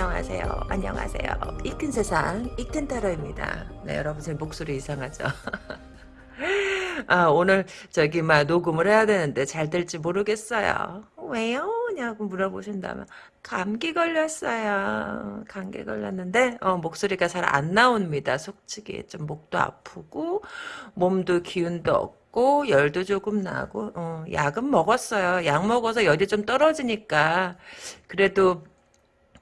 안녕하세요. 안녕하세요. 이큰 세상 이큰 타로입니다. 네, 여러분 제 목소리 이상하죠? 아, 오늘 저기 막 녹음을 해야 되는데 잘 될지 모르겠어요. 왜요? 냐고 물어보신다면 감기 걸렸어요. 감기 걸렸는데 어, 목소리가 잘 안 나옵니다. 솔직히 좀 목도 아프고 몸도 기운도 없고 열도 조금 나고 어, 약은 먹었어요. 약 먹어서 열이 좀 떨어지니까 그래도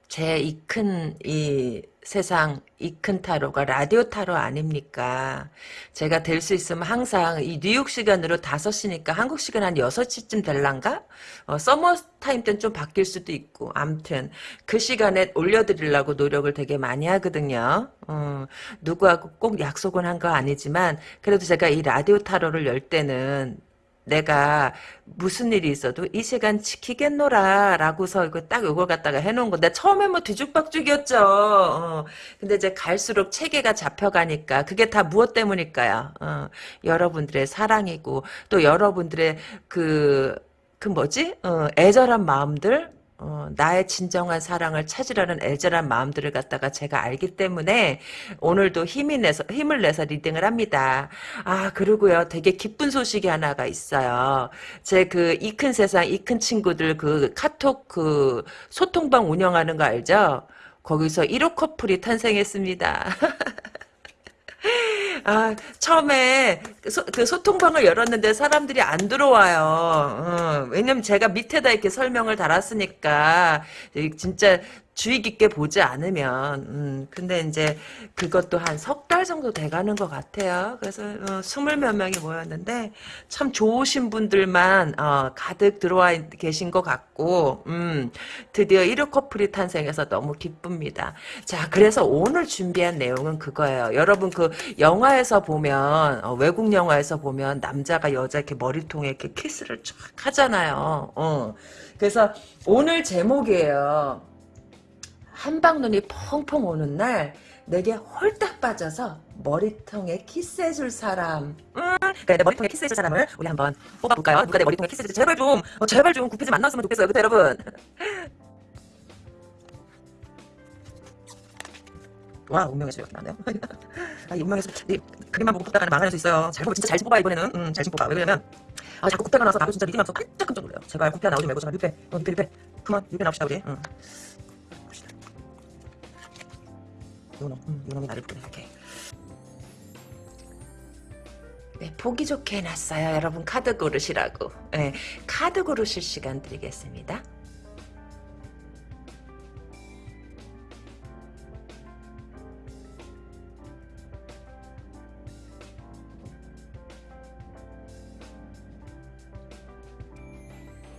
제 이 큰 이 세상 이 큰 타로가 라디오 타로 아닙니까? 제가 될 수 있으면 항상 이 뉴욕 시간으로 5시니까 한국 시간 한 6시쯤 될란가? 어, 서머 타임 때는 좀 바뀔 수도 있고 암튼 그 시간에 올려드리려고 노력을 되게 많이 하거든요. 어, 누구하고 꼭 약속은 한 거 아니지만 그래도 제가 이 라디오 타로를 열 때는 내가 무슨 일이 있어도 이 시간 지키겠노라 라고서 이거 딱 이걸 갖다가 해놓은 건데 처음에 뭐 뒤죽박죽이었죠 어. 근데 이제 갈수록 체계가 잡혀가니까 그게 다 무엇 때문일까요 어. 여러분들의 사랑이고 또 여러분들의 그, 그 뭐지 어, 애절한 마음들 어, 나의 진정한 사랑을 찾으려는 애절한 마음들을 갖다가 제가 알기 때문에 오늘도 힘이 내서, 힘을 내서 리딩을 합니다. 아, 그리고요, 되게 기쁜 소식이 하나가 있어요. 제 그 이 큰 세상, 이 큰 친구들 그 카톡 그 소통방 운영하는 거 알죠? 거기서 1호 커플이 탄생했습니다. 아, 처음에 소, 그 소통방을 열었는데 사람들이 안 들어와요. 어, 왜냐면 제가 밑에다 이렇게 설명을 달았으니까 진짜 주의 깊게 보지 않으면 음, 근데 이제 그것도 한 석 달 정도 돼가는 것 같아요. 그래서 어, 스물 몇 명이 모였는데 참 좋으신 분들만 어, 가득 들어와 계신 것 같고 음, 드디어 1호 커플이 탄생해서 너무 기쁩니다. 자 그래서 오늘 준비한 내용은 그거예요. 여러분 그 영화에서 보면 어, 외국 영화에서 보면 남자가 여자 이렇게 머리통에 이렇게 키스를 쫙 하잖아요. 어. 그래서 오늘 제목이에요. 한방눈이 펑펑 오는 날 내게 홀딱 빠져서 머리통에 키스해줄 사람. 음, 그러니까 내 머리통에 키스해줄 사람을 우리 한번 뽑아볼까요? 누가 내 머리통에 키스해줄 제발 좀 어, 제발 좀 구피즈 만났으면 좋겠어요. 그때 여러분. 와 운명의 수요 나네요. 아 이 운명의 수 이, 그림만 보고 뽑다가는 망할 수 있어요. 잘 뽑아 진짜 잘 뽑아 이번에는. 음, 잘 뽑아 왜 그러냐면 아 자꾸 구패가 나서 나도 진짜 리딩하면서 깜짝 깜짝 놀래요. 제발 구패 나오지 말고 제발 뮤패 어 뮤패 뮤패 그만 뮤패 나옵시다 우리. 응. 요놈, 음, 요놈이 나를 이렇게. 네, 보기 좋게 해놨어요. 여러분 카드 고르시라고. 네, 카드 고르실 시간 드리겠습니다.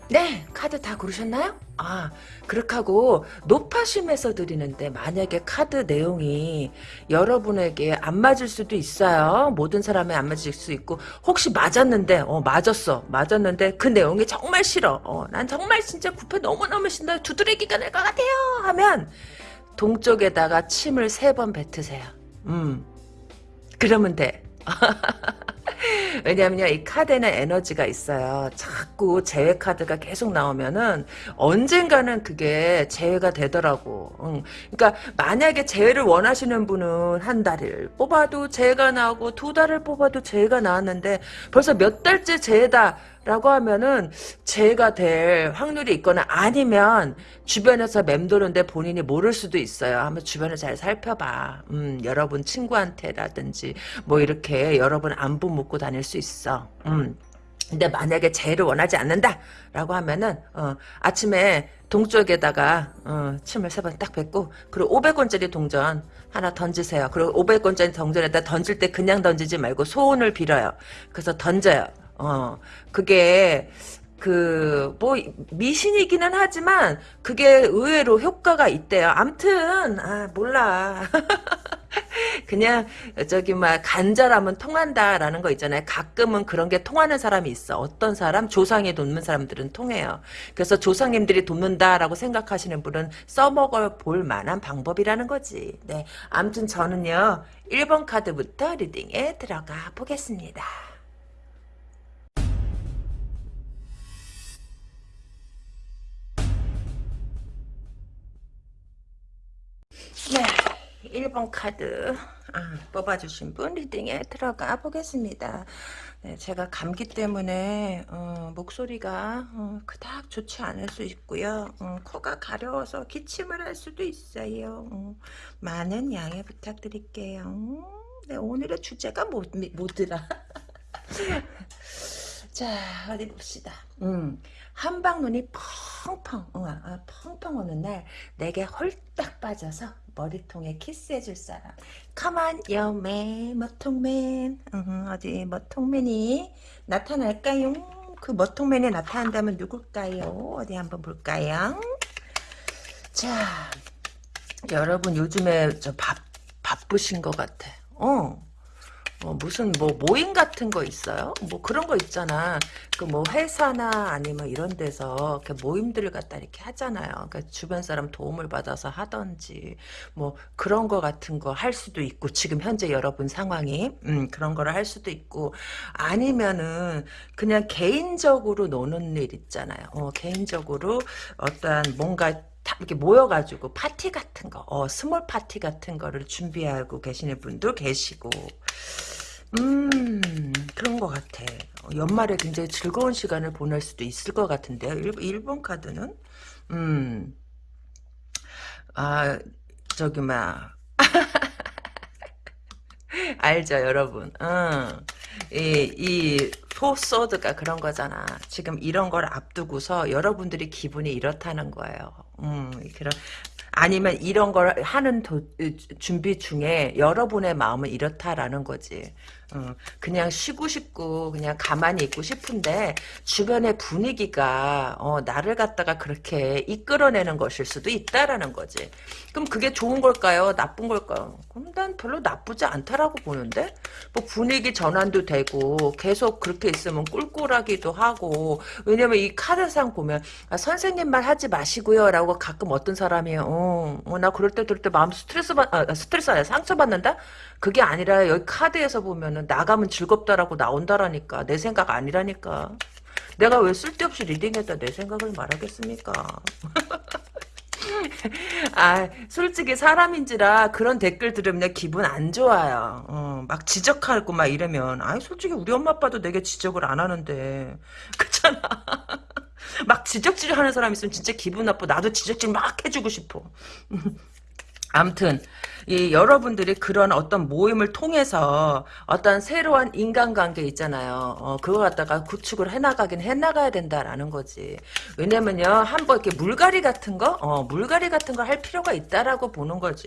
네, 카드 다 고르셨나요? 아, 그렇게 하고 높아심에서 드리는데 만약에 카드 내용이 여러분에게 안 맞을 수도 있어요. 모든 사람이 안 맞을 수 있고 혹시 맞았는데 어 맞았어. 맞았는데 그 내용이 정말 싫어. 어, 난 정말 진짜 구패 너무너무 신다. 두드러기가 날 것 같아요. 하면 동쪽에다가 침을 세 번 뱉으세요. 음. 그러면 돼. 왜냐면요, 이 카드에는 에너지가 있어요. 자꾸 재회 카드가 계속 나오면은 언젠가는 그게 재회가 되더라고. 응. 그러니까 만약에 재회를 원하시는 분은 한 달을 뽑아도 재회가 나오고 두 달을 뽑아도 재회가 나왔는데 벌써 몇 달째 재회다. 라고 하면은 재가 될 확률이 있거나 아니면 주변에서 맴도는데 본인이 모를 수도 있어요. 한번 주변을 잘 살펴봐. 음, 여러분 친구한테라든지 뭐 이렇게 여러분 안부 묻고 다닐 수 있어. 음. 근데 만약에 재를 원하지 않는다라고 하면은 어, 아침에 동쪽에다가 어, 침을 세 번 딱 뱉고 그리고 500원짜리 동전 하나 던지세요. 그리고 500원짜리 동전에다 던질 때 그냥 던지지 말고 소원을 빌어요. 그래서 던져요. 어, 그게, 그, 뭐, 미신이기는 하지만, 그게 의외로 효과가 있대요. 암튼, 아, 몰라. 그냥, 저기, 막, 간절하면 통한다라는 거 있잖아요. 가끔은 그런 게 통하는 사람이 있어. 어떤 사람? 조상이 돕는 사람들은 통해요. 그래서 조상님들이 돕는다라고 생각하시는 분은 써먹어 볼 만한 방법이라는 거지. 네. 암튼 저는요, 1번 카드부터 리딩에 들어가 보겠습니다. 1번 카드 아, 뽑아주신 분 리딩에 들어가 보겠습니다. 네, 제가 감기 때문에 어, 목소리가 어, 그닥 좋지 않을 수 있고요. 어, 코가 가려워서 기침을 할 수도 있어요. 어, 많은 양해 부탁드릴게요. 음, 네, 오늘의 주제가 뭐, 뭐더라? 자 어디 봅시다. 음, 한방 눈이 펑펑 어, 아, 펑펑 오는 날 내게 홀딱 빠져서 머리통에 키스해줄 사람. 여매 머통맨 음, 어디 머통맨이 나타날까요? 그 머통맨이 나타난다면 누굴까요? 어디 한번 볼까요? 자 여러분 요즘에 저 바, 바쁘신 것 같아. 어. 어, 무슨 뭐 모임 같은 거 있어요? 뭐 그런 거 있잖아. 그 뭐 회사나 아니면 이런 데서 이렇게 모임들을 갖다 이렇게 하잖아요. 그러니까 주변 사람 도움을 받아서 하던지 뭐 그런 거 같은 거 할 수도 있고 지금 현재 여러분 상황이 음, 그런 거를 할 수도 있고 아니면은 그냥 개인적으로 노는 일 있잖아요. 어, 개인적으로 어떠한 뭔가 다 이렇게 모여가지고 파티 같은 거, 어, small party 같은 거를 준비하고 계시는 분도 계시고, 음, 그런 것 같아. 어, 연말에 굉장히 즐거운 시간을 보낼 수도 있을 것 같은데요. 일, 번 카드는, 음, 아, 저기, 막, 알죠, 여러분. 응. 이, 이, 포소드가 그런 거잖아. 지금 이런 걸 앞두고서 여러분들이 기분이 이렇다는 거예요. 음, 그런, 아니면 이런 걸 하는 도, 준비 중에 여러분의 마음은 이렇다라는 거지. 어, 그냥 쉬고 싶고 그냥 가만히 있고 싶은데 주변의 분위기가 어, 나를 갖다가 그렇게 이끌어내는 것일 수도 있다라는 거지. 그럼 그게 좋은 걸까요? 나쁜 걸까요? 그럼 난 별로 나쁘지 않다라고 보는데 뭐 분위기 전환도 되고 계속 그렇게 있으면 꿀꿀하기도 하고 왜냐면 이 카드상 보면 아, 선생님 말 하지 마시고요 라고 가끔 어떤 사람이 어, 어, 나 그럴 때 그럴 때 마음 스트레스 받 아, 스트레스 아니야 상처 받는다 그게 아니라 여기 카드에서 보면은 나가면 즐겁다라고 나온다라니까. 내 생각 아니라니까. 내가 왜 쓸데없이 리딩했다 내 생각을 말하겠습니까? 아 솔직히 사람인지라 그런 댓글 들으면 기분 안 좋아요. 어, 막 지적하고 막 이러면. 아 솔직히 우리 엄마 아빠도 내게 지적을 안 하는데. 그렇잖아. 막 지적질 하는 사람 있으면 진짜 기분 나빠. 나도 지적질 막 해주고 싶어. 암튼 이 여러분들이 그런 어떤 모임을 통해서 어떤 새로운 인간관계 있잖아요. 어, 그거 갖다가 구축을 해나가긴 해나가야 된다라는 거지. 왜냐면요, 한번 이렇게 물갈이 같은 거, 어, 물갈이 같은 거 할 필요가 있다라고 보는 거지.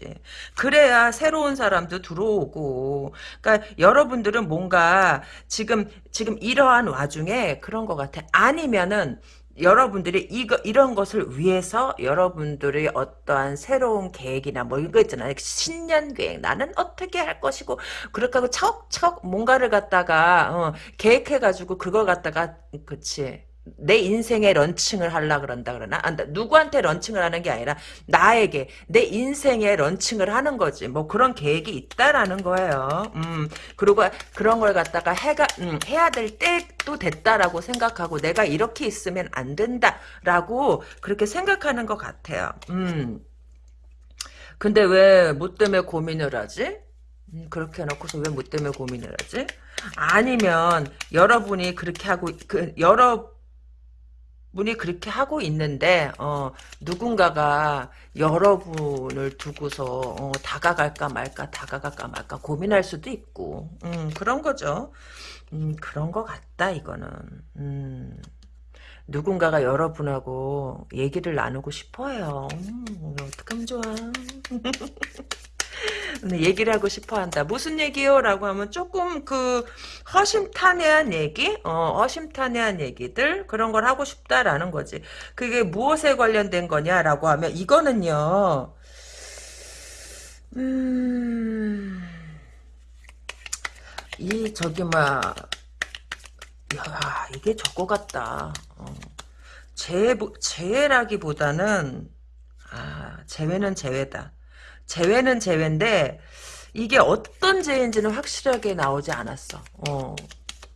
그래야 새로운 사람도 들어오고. 그러니까 여러분들은 뭔가 지금 지금 이러한 와중에 그런 것 같아. 아니면은 여러분들이 이거 이런 것을 위해서 여러분들의 어떠한 새로운 계획이나 뭐 이거 있잖아요. 신년 계획 나는 어떻게 할 것이고 그렇게 하고 차곡차곡 뭔가를 갖다가 어, 계획해 가지고 그걸 갖다가 그치 내 인생의 런칭을 하려 그런다 그러나? 아, 누구한테 런칭을 하는 게 아니라 나에게 내 인생의 런칭을 하는 거지. 뭐 그런 계획이 있다라는 거예요. 음. 그리고 그런 걸 갖다가 해가 음, 해야 될 때도 됐다라고 생각하고 내가 이렇게 있으면 안 된다라고 그렇게 생각하는 것 같아요. 음. 근데 왜 뭐 때문에 고민을 하지? 음, 그렇게 해놓고서 왜 뭐 때문에 고민을 하지? 아니면 여러분이 그렇게 하고 그 여러 분이 그렇게 하고 있는데 어, 누군가가 여러분을 두고서 어, 다가갈까 말까 다가갈까 말까 고민할 수도 있고 음, 그런 거죠. 음, 그런 거 같다 이거는. 음, 누군가가 여러분하고 얘기를 나누고 싶어요. 음, 어떡하면 좋아. 얘기를 하고 싶어 한다. 무슨 얘기요? 라고 하면 조금 그 허심탄회한 얘기? 어, 허심탄회한 얘기들? 그런 걸 하고 싶다라는 거지. 그게 무엇에 관련된 거냐라고 하면 이거는요. 음... 이 저기 막 야, 이게 저거 같다. 어. 재, 재라기보다는, 아, 재회는 재회다. 재회는 재회인데 이게 어떤 재회인지는 확실하게 나오지 않았어. 어.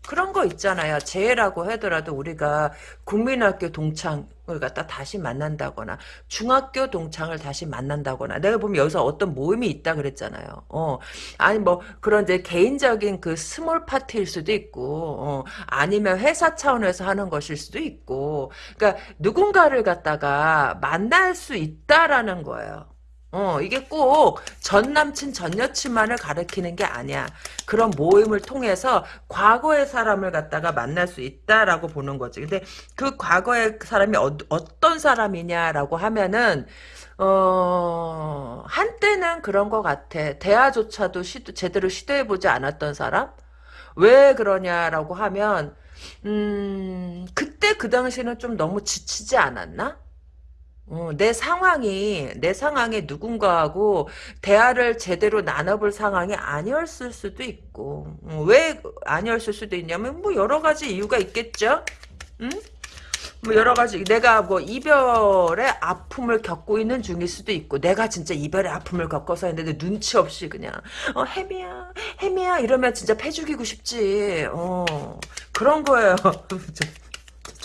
그런 거 있잖아요. 재회라고 하더라도 우리가 국민학교 동창을 갖다 다시 만난다거나 중학교 동창을 다시 만난다거나 내가 보면 여기서 어떤 모임이 있다 그랬잖아요. 어 아니 뭐 그런 이제 개인적인 그 small party일 수도 있고 어 아니면 회사 차원에서 하는 것일 수도 있고 그러니까 누군가를 갖다가 만날 수 있다라는 거예요. 어, 이게 꼭 전 남친, 전 여친만을 가리키는 게 아니야. 그런 모임을 통해서 과거의 사람을 갖다가 만날 수 있다라고 보는 거지. 근데 그 과거의 사람이 어, 떤 사람이냐라고 하면은, 어, 한때는 그런 것 같아. 대화조차도 시도, 제대로 시도해보지 않았던 사람? 왜 그러냐라고 하면, 음, 그때 그 당시에는 좀 너무 지치지 않았나? 어, 내 상황이 내 상황이 누군가하고 대화를 제대로 나눠볼 상황이 아니었을 수도 있고 어, 왜 아니었을 수도 있냐면 뭐 여러 가지 이유가 있겠죠. 응? 뭐 여러 가지 내가 뭐 이별의 아픔을 겪고 있는 중일 수도 있고 내가 진짜 이별의 아픔을 겪어서 했는데 눈치 없이 그냥 어 혜미야 혜미야 이러면 진짜 패 죽이고 싶지 어 그런 거예요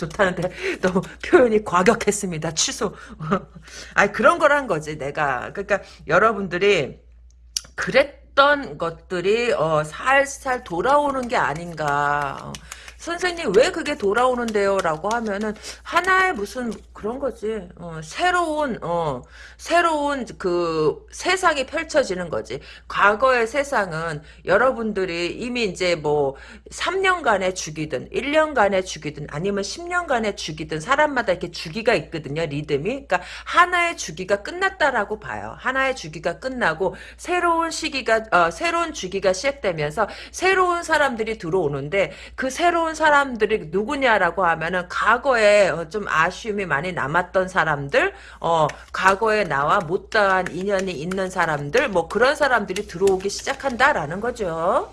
좋다는데 너무 표현이 과격했습니다. 취소. 아니 그런 거란 거지 내가. 그러니까 여러분들이 그랬던 것들이 어, 살살 돌아오는 게 아닌가. 어, 선생님 왜 그게 돌아오는데요? 라고 하면은 하나의 무슨 그런 거지. 어, 새로운 어, 새로운 그 세상이 펼쳐지는 거지. 과거의 세상은 여러분들이 이미 이제 뭐 3년간의 주기든 1년간의 주기든 아니면 10년간의 주기든 사람마다 이렇게 주기가 있거든요. 리듬이. 그러니까 하나의 주기가 끝났다라고 봐요. 하나의 주기가 끝나고 새로운 시기가 어, 새로운 주기가 시작되면서 새로운 사람들이 들어오는데 그 새로운 사람들이 누구냐라고 하면은 과거에 어, 좀 아쉬움이 많이 남았던 사람들, 어, 과거에 나와 못다한 인연이 있는 사람들, 뭐 그런 사람들이 들어오기 시작한다라는 거죠.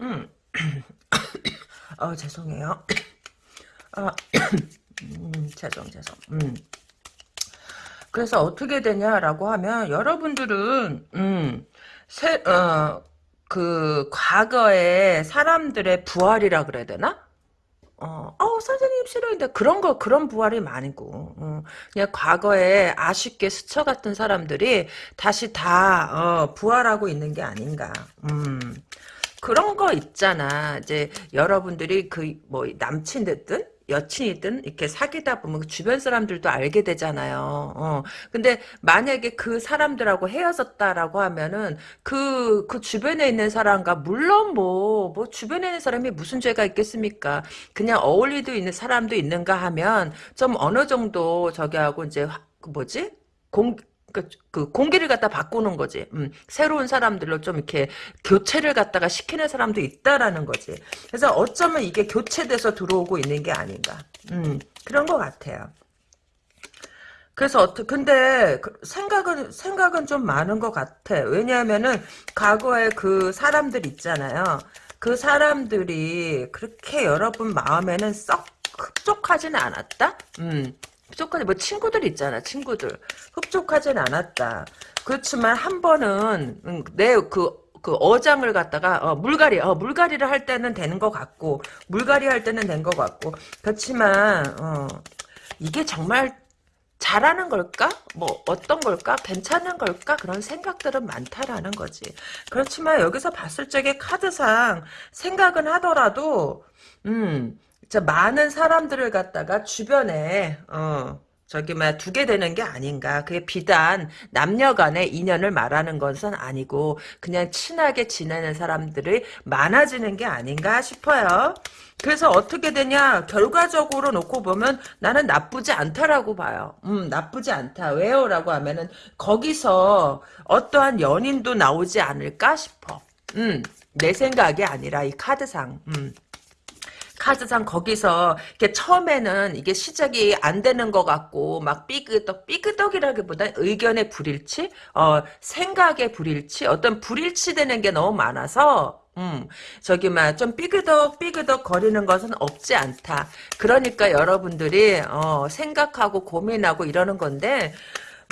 음, 어, 죄송해요. 아, 음, 죄송, 죄송. 음. 그래서 어떻게 되냐라고 하면 여러분들은 음, 새, 어, 그 과거의 사람들의 부활이라 그래야 되나? 어, 어, 선생님 싫어인데 그런 거 그런 부활이 많고 어, 그냥 과거에 아쉽게 스쳐갔던 사람들이 다시 다 어, 부활하고 있는 게 아닌가. 음. 그런 거 있잖아. 이제 여러분들이 그 뭐 남친 됐든 여친이든 이렇게 사귀다 보면 그 주변 사람들도 알게 되잖아요. 어. 근데 만약에 그 사람들하고 헤어졌다라고 하면은 그, 그 주변에 있는 사람과 물론 뭐, 뭐 주변에 있는 사람이 무슨 죄가 있겠습니까? 그냥 어울리도 있는 사람도 있는가 하면 좀 어느 정도 저기 하고 이제 그 뭐지? 공, 그, 그 공기를 갖다 바꾸는 거지. 음, 새로운 사람들로 좀 이렇게 교체를 갖다가 시키는 사람도 있다라는 거지. 그래서 어쩌면 이게 교체돼서 들어오고 있는 게 아닌가. 음, 그런 것 같아요. 그래서 어떻게 근데 그 생각은 생각은 좀 많은 것 같아. 왜냐하면은 과거에 그 사람들 있잖아요. 그 사람들이 그렇게 여러분 마음에는 썩 흡족하지는 않았다. 음. 흡족하지 뭐 친구들 있잖아 친구들 흡족하진 않았다 그렇지만 한 번은 음, 내그 그 어장을 갖다가 어, 물갈이 어, 물갈이를 할 때는 되는 것 같고 물갈이 할 때는 된 것 같고 그렇지만 어, 이게 정말 잘하는 걸까? 뭐 어떤 걸까? 괜찮은 걸까? 그런 생각들은 많다라는 거지. 그렇지만 여기서 봤을 적에 카드상 생각은 하더라도 음 많은 사람들을 갖다가 주변에 어 저기 막 두게 되는 게 아닌가. 그게 비단 남녀 간의 인연을 말하는 것은 아니고 그냥 친하게 지내는 사람들이 많아지는 게 아닌가 싶어요. 그래서 어떻게 되냐 결과적으로 놓고 보면 나는 나쁘지 않다라고 봐요. 음 나쁘지 않다. 왜요? 라고 하면은 거기서 어떠한 연인도 나오지 않을까 싶어. 음내 생각이 아니라 이 카드상. 음. 카드상 거기서 이게 처음에는 이게 시작이 안 되는 것 같고 막 삐그덕 삐그덕이라기보다 의견의 불일치, 어 생각의 불일치, 어떤 불일치 되는 게 너무 많아서 음, 저기, 막, 좀 삐그덕, 삐그덕 거리는 것은 없지 않다. 그러니까 여러분들이, 어, 생각하고 고민하고 이러는 건데,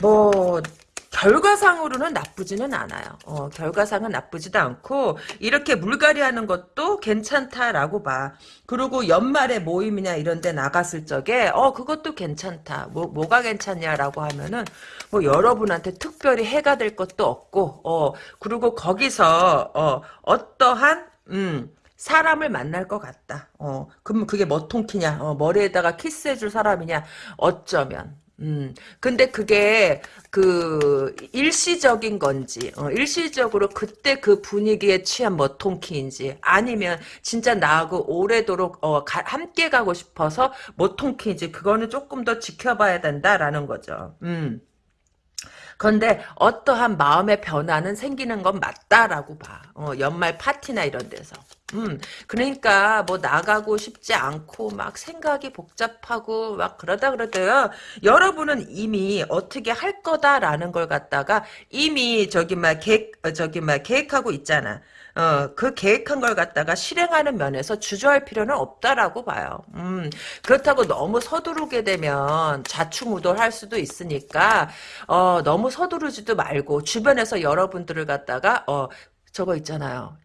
뭐, 결과상으로는 나쁘지는 않아요. 어, 결과상은 나쁘지도 않고 이렇게 물갈이 하는 것도 괜찮다라고 봐. 그리고 연말에 모임이나 이런 데 나갔을 적에 어 그것도 괜찮다. 뭐 뭐가 괜찮냐라고 하면은 뭐 여러분한테 특별히 해가 될 것도 없고 어 그리고 거기서 어 어떠한 음 사람을 만날 것 같다. 어, 그러면 그게 머통키냐? 어, 머리에다가 키스해줄 사람이냐? 어쩌면. 음, 근데 그게, 그, 일시적인 건지, 어, 일시적으로 그때 그 분위기에 취한 머통키인지, 아니면 진짜 나하고 오래도록, 어, 가, 함께 가고 싶어서 머통키인지, 그거는 조금 더 지켜봐야 된다라는 거죠. 음. 그런데 어떠한 마음의 변화는 생기는 건 맞다라고 봐. 어, 연말 파티나 이런 데서. 음, 그러니까 뭐 나가고 싶지 않고 막 생각이 복잡하고 막 그러다 그러대요. 여러분은 이미 어떻게 할 거다라는 걸 갖다가 이미 저기 막 계획 어, 저기 막 계획하고 있잖아. 어, 그 계획한 걸 갖다가 실행하는 면에서 주저할 필요는 없다라고 봐요. 음, 그렇다고 너무 서두르게 되면 좌충우돌할 수도 있으니까, 어, 너무 서두르지도 말고, 주변에서 여러분들을 갖다가, 어, 저거 있잖아요.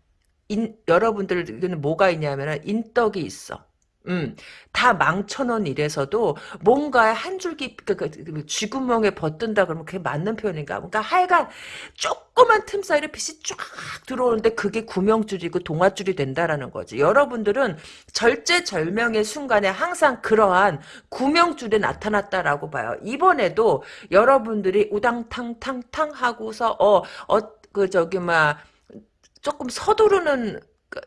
인, 여러분들은 뭐가 있냐면은 인덕이 있어. 음, 다 망쳐놓은 일에서도 뭔가 한 줄기, 그, 그, 그, 쥐구멍에 버뜬다 그러면 그게 맞는 표현인가? 그러니까 하여간 조그만 틈 사이로 빛이 쫙 들어오는데 그게 구명줄이고 동화줄이 된다라는 거지. 여러분들은 절제절명의 순간에 항상 그러한 구명줄이 나타났다라고 봐요. 이번에도 여러분들이 우당탕탕탕 하고서, 어, 어, 그, 저기, 막, 조금 서두르는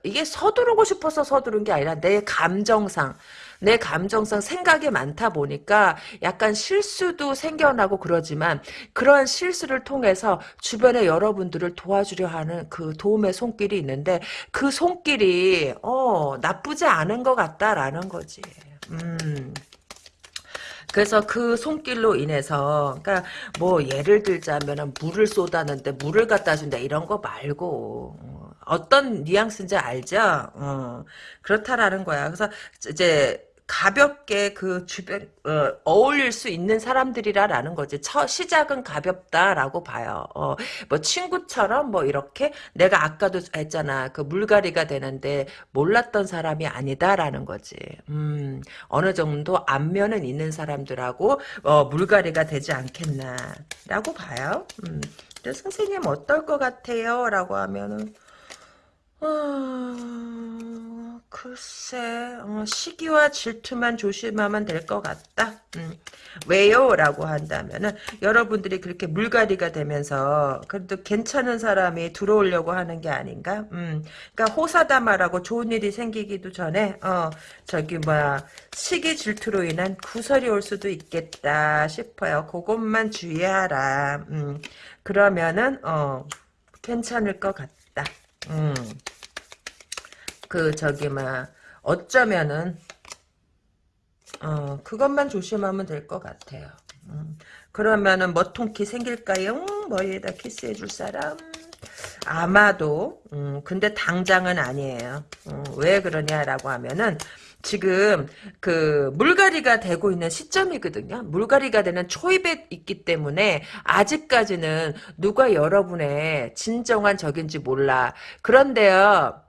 이게 서두르고 싶어서 서두른 게 아니라 내 감정상 내 감정상 생각이 많다 보니까 약간 실수도 생겨나고 그러지만 그런 실수를 통해서 주변에 여러분들을 도와주려 하는 그 도움의 손길이 있는데 그 손길이 어 나쁘지 않은 것 같다라는 거지. 음. 그래서 그 손길로 인해서 그러니까 뭐 예를 들자면은 물을 쏟았는데 물을 갖다 준다 이런 거 말고 어, 어떤 뉘앙스인지 알죠? 어, 그렇다라는 거야. 그래서 이제 가볍게 그 주변 어, 울릴수 있는 사람들이라라는 거지. 첫 시작은 가볍다라고 봐요. 어, 뭐 친구처럼 뭐 이렇게 내가 아까도 했잖아. 그 물갈이가 되는데 몰랐던 사람이 아니다라는 거지. 음, 어느 정도 안면은 있는 사람들하고 어, 물갈이가 되지 않겠나라고 봐요. 음, 선생님 어떨 것 같아요? 라고 하면은 어, 글쎄, 어, 시기와 질투만 조심하면 될 것 같다. 음, 왜요? 라고 한다면은, 여러분들이 그렇게 물갈이가 되면서, 그래도 괜찮은 사람이 들어오려고 하는 게 아닌가? 음, 그니까 호사다마라고 좋은 일이 생기기도 전에, 어, 저기, 뭐야, 시기 질투로 인한 구설이 올 수도 있겠다 싶어요. 그것만 주의하라. 음, 그러면은, 어, 괜찮을 것 같다. 음. 그 저기 막 어쩌면은 어 그것만 조심하면 될 것 같아요. 음. 그러면은 머통키 생길까요? 머리에다 키스해 줄 사람? 아마도 음, 근데 당장은 아니에요. 음, 왜 그러냐라고 하면은 지금 그 물갈이가 되고 있는 시점이거든요. 물갈이가 되는 초입에 있기 때문에 아직까지는 누가 여러분의 진정한 적인지 몰라. 그런데요.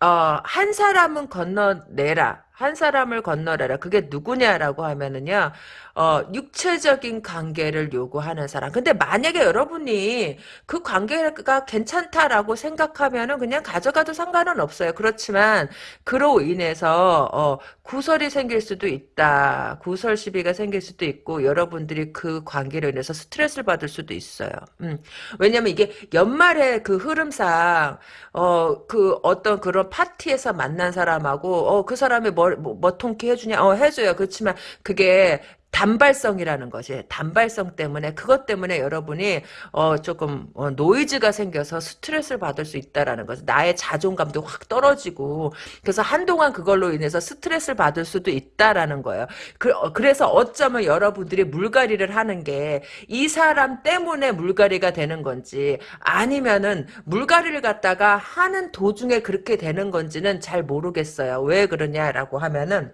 어, 한 사람은 건너내라. 한 사람을 건너려라. 그게 누구냐라고 하면은요, 어, 육체적인 관계를 요구하는 사람. 근데 만약에 여러분이 그 관계가 괜찮다라고 생각하면은 그냥 가져가도 상관은 없어요. 그렇지만, 그로 인해서, 어, 구설이 생길 수도 있다. 구설 시비가 생길 수도 있고, 여러분들이 그 관계로 인해서 스트레스를 받을 수도 있어요. 음. 왜냐면 이게 연말에 그 흐름상, 어, 그 어떤 그런 파티에서 만난 사람하고, 어, 그 사람이 뭐, 뭐, 뭐 통키 해주냐? 어, 해줘요. 그렇지만 그게 단발성이라는 것이 단발성 때문에 그것 때문에 여러분이 어 조금 어 노이즈가 생겨서 스트레스를 받을 수 있다라는 거죠. 나의 자존감도 확 떨어지고 그래서 한동안 그걸로 인해서 스트레스를 받을 수도 있다라는 거예요. 그, 어, 그래서 어쩌면 여러분들이 물갈이를 하는 게 이 사람 때문에 물갈이가 되는 건지 아니면은 물갈이를 갖다가 하는 도중에 그렇게 되는 건지는 잘 모르겠어요. 왜 그러냐라고 하면은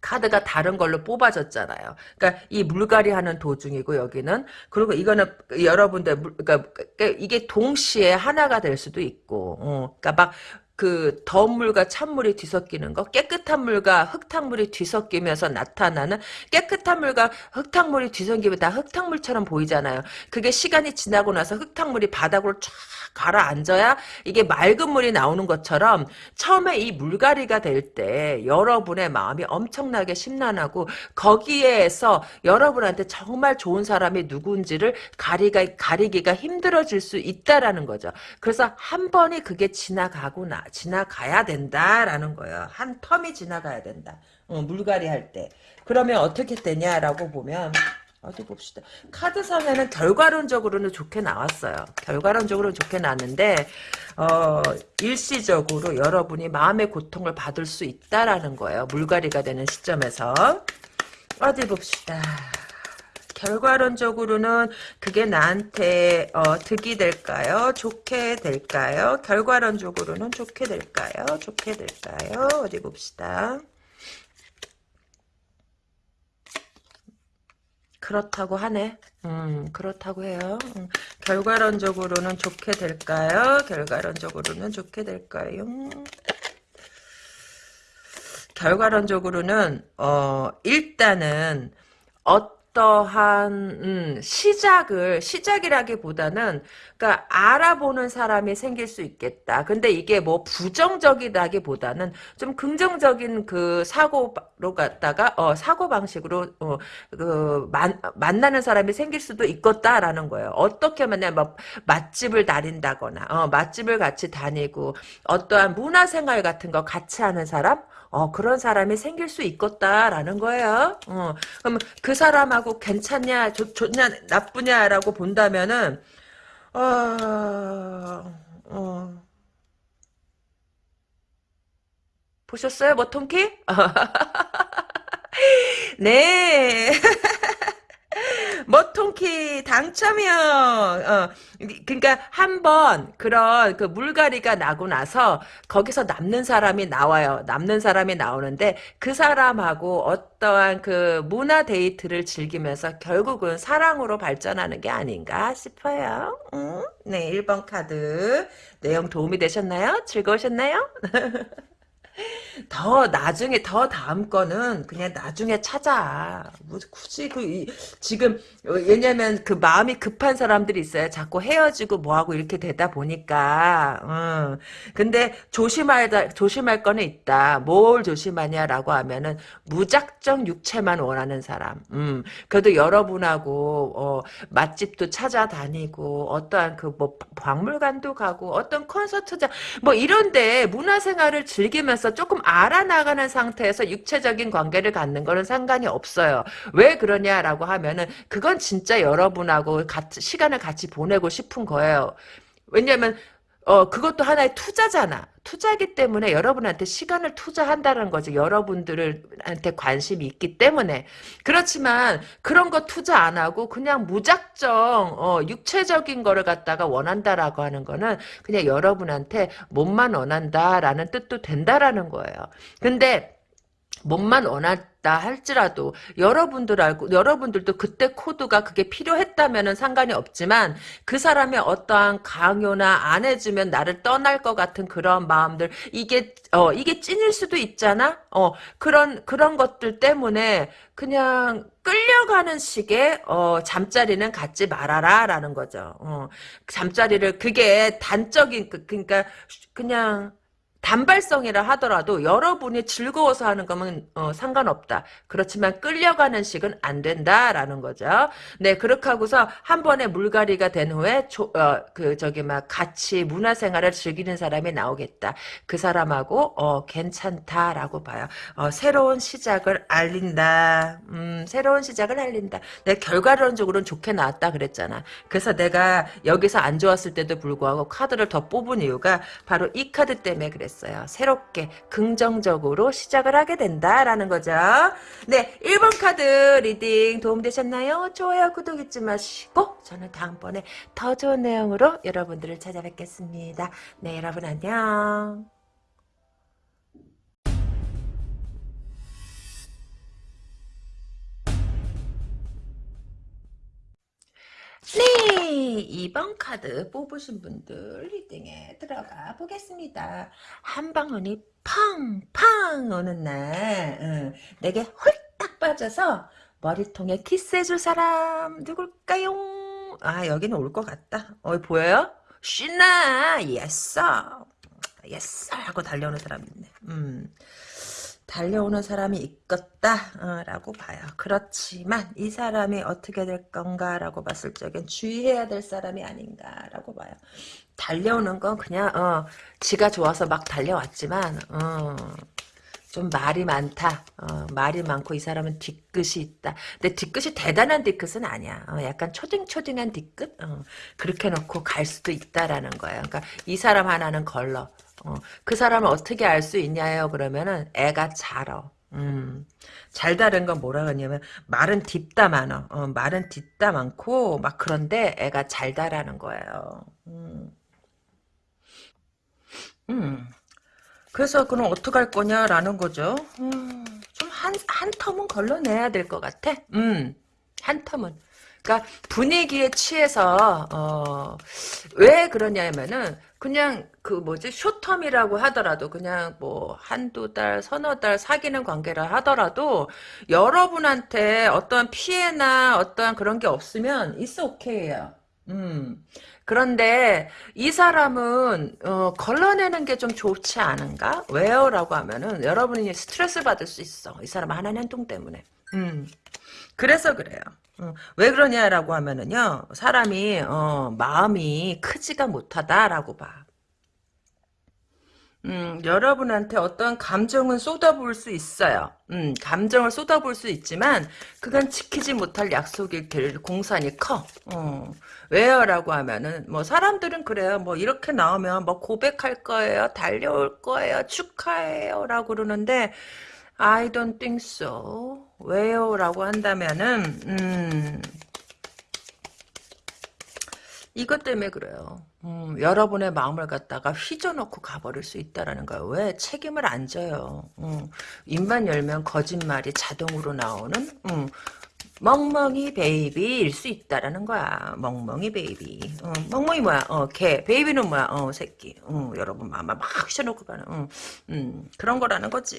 카드가 다른 걸로 뽑아졌잖아요. 그러니까 이 물갈이 하는 도중이고 여기는 그리고 이거는 여러분들 물- 그러니까 이게 동시에 하나가 될 수도 있고, 어, 그러니까 막 그 더운 물과 찬물이 뒤섞이는 거, 깨끗한 물과 흙탕물이 뒤섞이면서 나타나는 깨끗한 물과 흙탕물이 뒤섞이면 다 흙탕물처럼 보이잖아요. 그게 시간이 지나고 나서 흙탕물이 바닥으로 쫙 가라앉아야 이게 맑은 물이 나오는 것처럼 처음에 이 물갈이가 될 때 여러분의 마음이 엄청나게 심란하고 거기에서 여러분한테 정말 좋은 사람이 누군지를 가리가, 가리기가 힘들어질 수 있다라는 거죠. 그래서 한 번이 그게 지나가고 나, 지나가야 된다라는 거예요. 한 텀이 지나가야 된다. 어, 물갈이 할 때. 그러면 어떻게 되냐라고 보면 어디 봅시다. 카드상에는 결과론적으로는 좋게 나왔어요. 결과론적으로는 좋게 나왔는데 어, 일시적으로 여러분이 마음의 고통을 받을 수 있다라는 거예요. 물갈이가 되는 시점에서 어디 봅시다. 결과론적으로는 그게 나한테 어, 득이 될까요? 좋게 될까요? 결과론적으로는 좋게 될까요? 좋게 될까요? 어디 봅시다. 그렇다고 하네. 음, 그렇다고 해요. 음, 결과론적으로는 좋게 될까요? 결과론적으로는 좋게 될까요? 결과론적으로는 어 일단은 어 떠한 음, 시작을 시작이라기보다는 그러니까 알아보는 사람이 생길 수 있겠다. 근데 이게 뭐 부정적이다기보다는 좀 긍정적인 그 사고로 갔다가 어 사고 방식으로 어 그 만나는 사람이 생길 수도 있겠다라는 거예요. 어떻게 만나 뭐 맛집을 다닌다거나 어 맛집을 같이 다니고 어떠한 문화 생활 같은 거 같이 하는 사람 어, 그런 사람이 생길 수 있겠다라는 거예요. 어, 그럼 그 사람하고 괜찮냐, 좋, 좋냐, 나쁘냐라고 본다면은, 어, 어, 보셨어요, 머통키? 네. 머통키 당첨이요. 어, 그러니까 한 번 그런 그 물갈이가 나고 나서 거기서 남는 사람이 나와요. 남는 사람이 나오는데 그 사람하고 어떠한 그 문화 데이트를 즐기면서 결국은 사랑으로 발전하는 게 아닌가 싶어요. 음? 네, 1번 카드 내용 도움이 되셨나요? 즐거우셨나요? 더 나중에 더 다음 거는 그냥 나중에 찾아. 뭐 굳이 그 이, 지금 어, 왜냐면 그 마음이 급한 사람들이 있어요. 자꾸 헤어지고 뭐하고 이렇게 되다 보니까. 음. 근데 조심할 조심할 거는 있다. 뭘 조심하냐라고 하면은 무작정 육체만 원하는 사람. 음. 그래도 여러분하고 어, 맛집도 찾아다니고 어떠한 그 뭐 박물관도 가고 어떤 콘서트장 뭐 이런데 문화생활을 즐기면서 조금 알아나가는 상태에서 육체적인 관계를 갖는 거는 상관이 없어요. 왜 그러냐라고 하면은 그건 진짜 여러분하고 같이 시간을 같이 보내고 싶은 거예요. 왜냐면 어 그것도 하나의 투자잖아. 투자기 때문에 여러분한테 시간을 투자한다는 거죠. 여러분들한테 관심이 있기 때문에. 그렇지만 그런 거 투자 안 하고 그냥 무작정 어, 육체적인 거를 갖다가 원한다라고 하는 거는 그냥 여러분한테 몸만 원한다라는 뜻도 된다라는 거예요. 근데 몸만 원했다 할지라도 여러분들 알고 여러분들도 그때 코드가 그게 필요했다면은 상관이 없지만 그 사람의 어떠한 강요나 안 해주면 나를 떠날 것 같은 그런 마음들 이게 어 이게 찐일 수도 있잖아? 어 그런 그런 것들 때문에 그냥 끌려가는 식의 어 잠자리는 갖지 말아라라는 거죠. 어 잠자리를 그게 단적인 그 그러니까 그냥 단발성이라 하더라도 여러분이 즐거워서 하는 거면 어, 상관없다. 그렇지만 끌려가는 식은 안 된다라는 거죠. 네, 그렇게 하고서 한 번에 물갈이가 된 후에 조, 어, 그 저기 막 같이 문화생활을 즐기는 사람이 나오겠다. 그 사람하고 어, 괜찮다라고 봐요. 어, 새로운 시작을 알린다. 음, 새로운 시작을 알린다. 내 결과론적으로는 좋게 나왔다 그랬잖아. 그래서 내가 여기서 안 좋았을 때도 불구하고 카드를 더 뽑은 이유가 바로 이 카드 때문에 그랬어. 됐어요. 새롭게 긍정적으로 시작을 하게 된다라는 거죠. 네, 1번 카드 reading 도움되셨나요? 좋아요, 구독 잊지 마시고 저는 다음번에 더 좋은 내용으로 여러분들을 찾아뵙겠습니다. 네, 여러분 안녕. 네, 2번 카드 뽑으신 분들 리딩에 들어가 보겠습니다. 한 방울이 팡팡 오는 날 응, 내게 홀딱 빠져서 머리통에 키스해줄 사람 누굴까요? 아 여기는 올 것 같다. 어 보여요? 신나 예싸 예싸 하고 달려오는 사람 있네. 음. 달려오는 사람이 있겠다라고 봐요. 그렇지만 이 사람이 어떻게 될 건가라고 봤을 적엔 주의해야 될 사람이 아닌가라고 봐요. 달려오는 건 그냥 어, 지가 좋아서 막 달려왔지만 어, 좀 말이 많다. 어, 말이 많고 이 사람은 뒤끝이 있다. 근데 뒤끝이 대단한 뒤끝은 아니야. 어, 약간 초딩초딩한 뒤끝? 어, 그렇게 놓고 갈 수도 있다라는 거예요. 그러니까 이 사람 하나는 걸러. 어, 그 사람을 어떻게 알 수 있냐요? 그러면은 애가 잘어. 음, 잘 다른 건 뭐라 그러냐면 말은 딥다 많어. 어, 말은 딥다 많고 막 그런데 애가 잘 다라는 거예요. 음. 음. 그래서 그럼 어떡할 거냐라는 거죠. 음, 좀한 한 텀은 걸러내야 될 것 같아. 음, 한 텀은. 그러니까 분위기에 취해서 어, 왜 그러냐면은 그냥 그 뭐지 쇼텀이라고 하더라도 그냥 뭐 한두 달 서너 달 사귀는 관계라 하더라도 여러분한테 어떤 피해나 어떠한 그런 게 없으면 있어 오케이예요. 음. 그런데 이 사람은 어, 걸러내는 게 좀 좋지 않은가? 왜요? 라고 하면은 여러분이 스트레스 받을 수 있어. 이 사람 하는 행동 때문에. 음. 그래서 그래요. 어, 왜 그러냐라고 하면은요, 사람이, 어, 마음이 크지가 못하다라고 봐. 음, 여러분한테 어떤 감정은 쏟아부을 수 있어요. 음, 감정을 쏟아부을 수 있지만, 그건 지키지 못할 약속이 될 공산이 커. 어, 왜요? 라고 하면은, 뭐, 사람들은 그래요. 뭐, 이렇게 나오면, 뭐, 고백할 거예요. 달려올 거예요. 축하해요. 라고 그러는데, I don't think so. 왜요? 라고 한다면은, 음, 이것 때문에 그래요. 음, 여러분의 마음을 갖다가 휘저놓고 가버릴 수 있다라는 거예요. 왜? 책임을 안 져요. 음, 입만 열면 거짓말이 자동으로 나오는 음, 멍멍이 baby일 수 있다라는 거야. 멍멍이 baby. 어, 멍멍이 뭐야? 어, 개. baby는 뭐야? 어, 새끼. 어, 여러분 마음 막 휘저놓고 가는 어, 음, 그런 거라는 거지.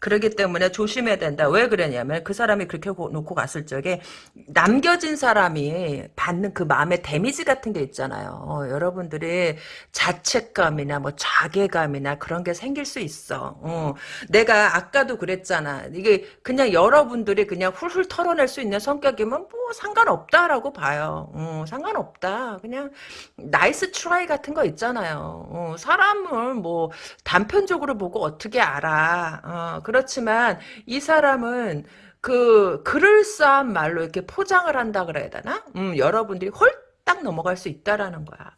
그러기 때문에 조심해야 된다. 왜 그러냐면 그 사람이 그렇게 놓고 갔을 적에 남겨진 사람이 받는 그 마음의 damage 같은 게 있잖아요. 어, 여러분들이 자책감이나 뭐 자괴감이나 그런 게 생길 수 있어. 어, 내가 아까도 그랬잖아. 이게 그냥 여러분들이 그냥 훌훌 털어낼 수 있는 성격이면 뭐 상관없다라고 봐요. 어, 상관없다. 그냥 nice try 같은 거 있잖아요. 어, 사람을 뭐 단편적으로 보고 어떻게 알아. 어, 그렇지만 이 사람은 그 그럴싸한 말로 이렇게 포장을 한다 그래야 되나? 음, 여러분들이 홀딱 넘어갈 수 있다라는 거야.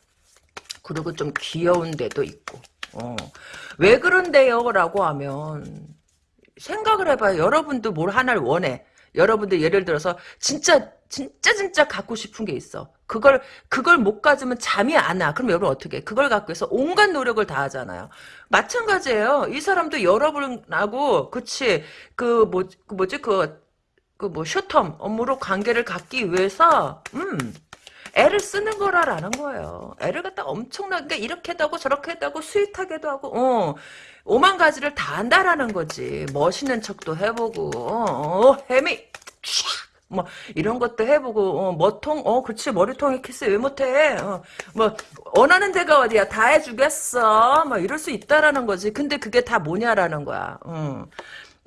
그리고 좀 귀여운 데도 있고. 어. 왜 그런데요? 라고 하면 생각을 해봐요. 여러분도 뭘 하나를 원해. 여러분들 예를 들어서 진짜 진짜 진짜 갖고 싶은 게 있어. 그걸 그걸 못 가지면 잠이 안 와. 그럼 여러분 어떻게? 해? 그걸 갖고 해서 온갖 노력을 다 하잖아요. 마찬가지예요. 이 사람도 여러분하고 그치 그뭐그 뭐지 그 그 뭐 쇼텀 업무로 관계를 갖기 위해서 음 애를 쓰는 거라라는 거예요. 애를 갖다 엄청나게 그러니까 이렇게도 하고 저렇게도 하고 sweet하게도 하고 어 오만 가지를 다 한다라는 거지. 멋있는 척도 해보고 어, 어 해미! 뭐 이런 것도 해보고 어, 머통 어 그렇지. 머리통에 키스 왜 못해? 어, 뭐 원하는 데가 어디야? 다 해주겠어. 뭐 이럴 수 있다라는 거지. 근데 그게 다 뭐냐라는 거야. 어.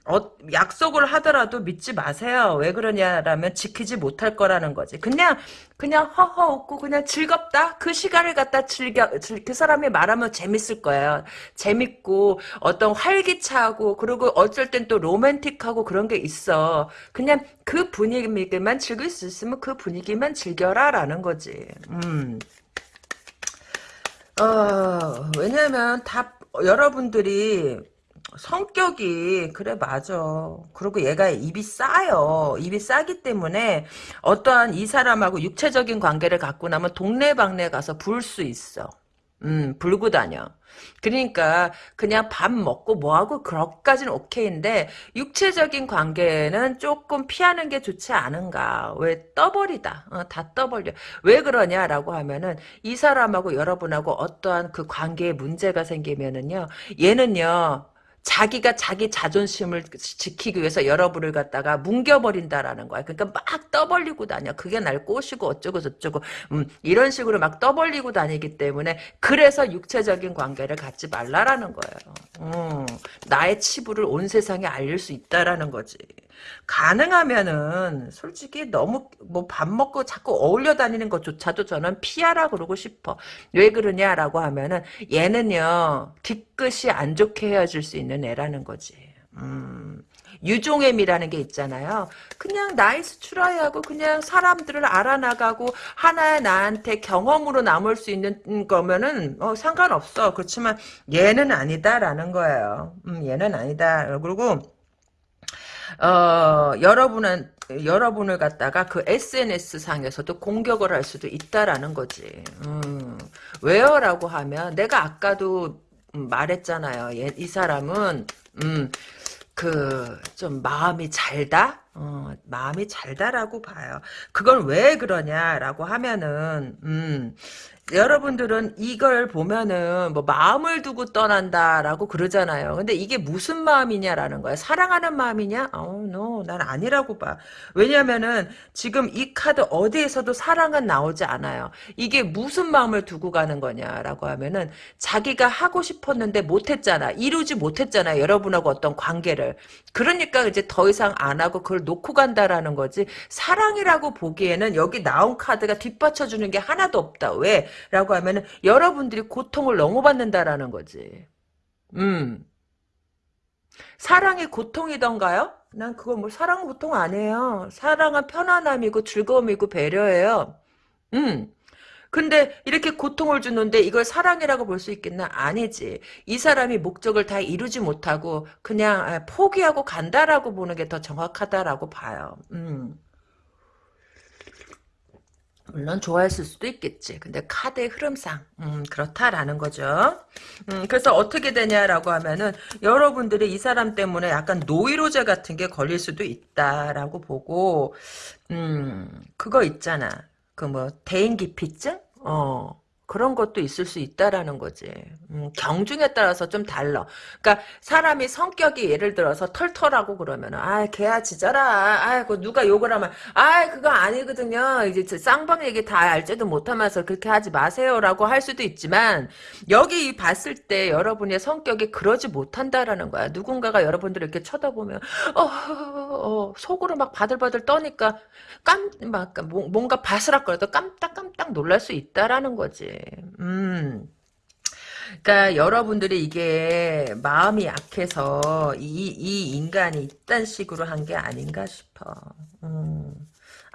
어, 약속을 하더라도 믿지 마세요. 왜 그러냐라면 지키지 못할 거라는 거지. 그냥 그냥 허허 웃고 그냥 즐겁다. 그 시간을 갖다 즐겨 그 사람이 말하면 재밌을 거예요. 재밌고 어떤 활기차고 그리고 어쩔 땐 또 로맨틱하고 그런 게 있어. 그냥 그 분위기만 즐길 수 있으면 그 분위기만 즐겨라라는 거지. 음. 어, 왜냐면 다 여러분들이 성격이 그래 맞아. 그리고 얘가 입이 싸요. 입이 싸기 때문에 어떠한 이 사람하고 육체적인 관계를 갖고 나면 동네방네 가서 부을 수 있어. 음, 불고 다녀. 그러니까 그냥 밥 먹고 뭐하고 그것까지는 오케이인데 육체적인 관계는 조금 피하는 게 좋지 않은가. 왜 떠버리다. 어, 다 떠버려. 왜 그러냐라고 하면은 이 사람하고 여러분하고 어떠한 그 관계에 문제가 생기면은요. 얘는요. 자기가 자기 자존심을 지키기 위해서 여러분을 갖다가 뭉겨버린다라는 거야. 그러니까 막 떠벌리고 다녀. 그게 날 꼬시고 어쩌고 저쩌고 음, 이런 식으로 막 떠벌리고 다니기 때문에 그래서 육체적인 관계를 갖지 말라라는 거예요. 음, 나의 치부를 온 세상에 알릴 수 있다라는 거지. 가능하면은 솔직히 너무 뭐 밥 먹고 자꾸 어울려 다니는 것조차도 저는 피하라 그러고 싶어. 왜 그러냐라고 하면은 얘는요 뒤끝이 안 좋게 헤어질 수 있는 애라는 거지. 음. 유종애미라는 게 있잖아요. 그냥 nice try하고 그냥 사람들을 알아나가고 하나의 나한테 경험으로 남을 수 있는 거면은 어, 상관없어. 그렇지만 얘는 아니다라는 거예요. 음, 얘는 아니다. 그리고 어, 여러분은 여러분을 갖다가 그 SNS 상에서도 공격을 할 수도 있다라는 거지. 음, 왜요라고 하면 내가 아까도 말했잖아요. 얘, 이 사람은 음, 그 좀 마음이 잘다. 어, 마음이 잘다라고 봐요. 그건 왜 그러냐라고 하면은 음, 여러분들은 이걸 보면은 뭐 마음을 두고 떠난다라고 그러잖아요. 근데 이게 무슨 마음이냐라는 거야. 사랑하는 마음이냐? 어, no, 난 아니라고 봐. 왜냐면은 지금 이 카드 어디에서도 사랑은 나오지 않아요. 이게 무슨 마음을 두고 가는 거냐라고 하면은 자기가 하고 싶었는데 못했잖아. 이루지 못했잖아. 여러분하고 어떤 관계를. 그러니까 이제 더 이상 안 하고 그걸 놓고 간다라는 거지. 사랑이라고 보기에는 여기 나온 카드가 뒷받쳐주는 게 하나도 없다. 왜? 라고 하면은 여러분들이 고통을 너무 받는다라는 거지. 음. 사랑이 고통이던가요? 난 그거 뭐 사랑 고통 아니에요. 사랑은 편안함이고 즐거움이고 배려예요. 음. 근데 이렇게 고통을 주는데 이걸 사랑이라고 볼 수 있겠나? 아니지. 이 사람이 목적을 다 이루지 못하고 그냥 아, 포기하고 간다라고 보는 게 더 정확하다라고 봐요. 음. 물론 좋아했을 수도 있겠지. 근데 카드의 흐름상 음, 그렇다라는 거죠. 음, 그래서 어떻게 되냐라고 하면은 여러분들이 이 사람 때문에 약간 노이로제 같은 게 걸릴 수도 있다라고 보고 음, 그거 있잖아. 그 뭐 대인기피증? 어. 그런 것도 있을 수 있다라는 거지. 음, 경중에 따라서 좀 달라. 그러니까 사람이 성격이 예를 들어서 털털하고 그러면은 아 걔야 지져라. 아그 누가 욕을 하면 아 그거 아니거든요. 이제 쌍방 얘기 다 알지도 못하면서 그렇게 하지 마세요라고 할 수도 있지만 여기 봤을 때 여러분의 성격이 그러지 못한다라는 거야. 누군가가 여러분들을 이렇게 쳐다보면 어, 어, 속으로 막 바들바들 떠니까 깜막 뭔가 바스락거려도 깜딱깜딱 놀랄 수 있다라는 거지. 음. 그러니까 여러분들이 이게 마음이 약해서 이, 이 인간이 이딴 식으로 한 게 아닌가 싶어. 음.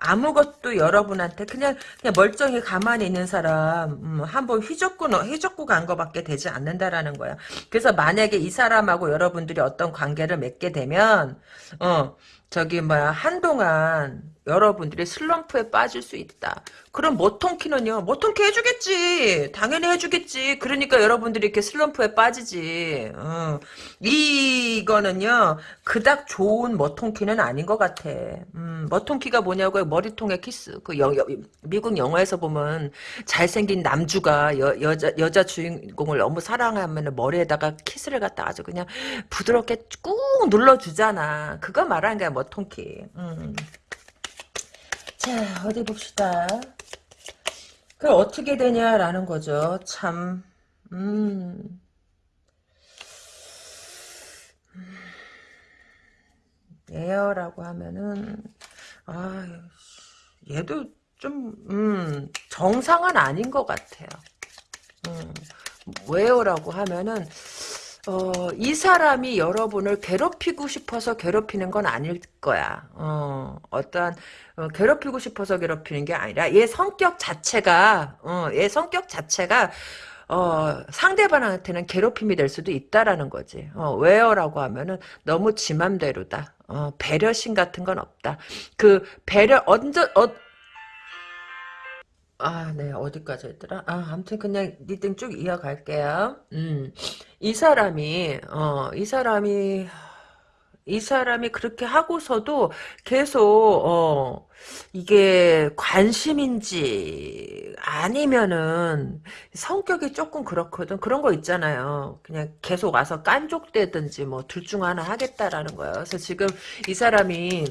아무것도 여러분한테 그냥 그냥 멀쩡히 가만히 있는 사람 음, 한번 휘젓고 휘젓고 간 거밖에 되지 않는다라는 거야. 그래서 만약에 이 사람하고 여러분들이 어떤 관계를 맺게 되면 어 저기 뭐야 한동안 여러분들이 슬럼프에 빠질 수 있다. 그럼 모통키는요. 모통키 해주겠지. 당연히 해주겠지. 그러니까 여러분들이 이렇게 슬럼프에 빠지지. 어. 이거는요. 그닥 좋은 모통키는 아닌 것 같아. 음, 모통키가 뭐냐고요. 머리통에 키스. 그 여, 여, 미국 영화에서 보면 잘생긴 남주가 여, 여자 여자 주인공을 너무 사랑하면 머리에다가 키스를 갖다 아주 그냥 부드럽게 꾹 눌러주잖아. 그거 말하는 거야 모통키. 음. 자, 어디 봅시다. 그 어떻게 되냐라는 거죠. 참, 음. 예어라고 하면은, 아, 얘도 좀, 음, 정상은 아닌 것 같아요. 음, 왜요라고 하면은, 어, 이 사람이 여러분을 괴롭히고 싶어서 괴롭히는 건 아닐 거야. 어, 어떠한, 어, 괴롭히고 싶어서 괴롭히는 게 아니라, 얘 성격 자체가, 어, 얘 성격 자체가, 어, 상대방한테는 괴롭힘이 될 수도 있다라는 거지. 어, 왜요? 라고 하면은, 너무 지 맘대로다. 어, 배려심 같은 건 없다. 그, 배려, 언제, 어, 아, 네, 어디까지 했더라? 아, 아무튼 그냥 reading 쭉 이어갈게요. 음, 이 사람이, 어, 이 사람이, 이 사람이 그렇게 하고서도 계속, 어, 이게 관심인지, 아니면은, 성격이 조금 그렇거든. 그런 거 있잖아요. 그냥 계속 와서 깐족대든지, 뭐, 둘 중 하나 하겠다라는 거예요. 그래서 지금 이 사람이,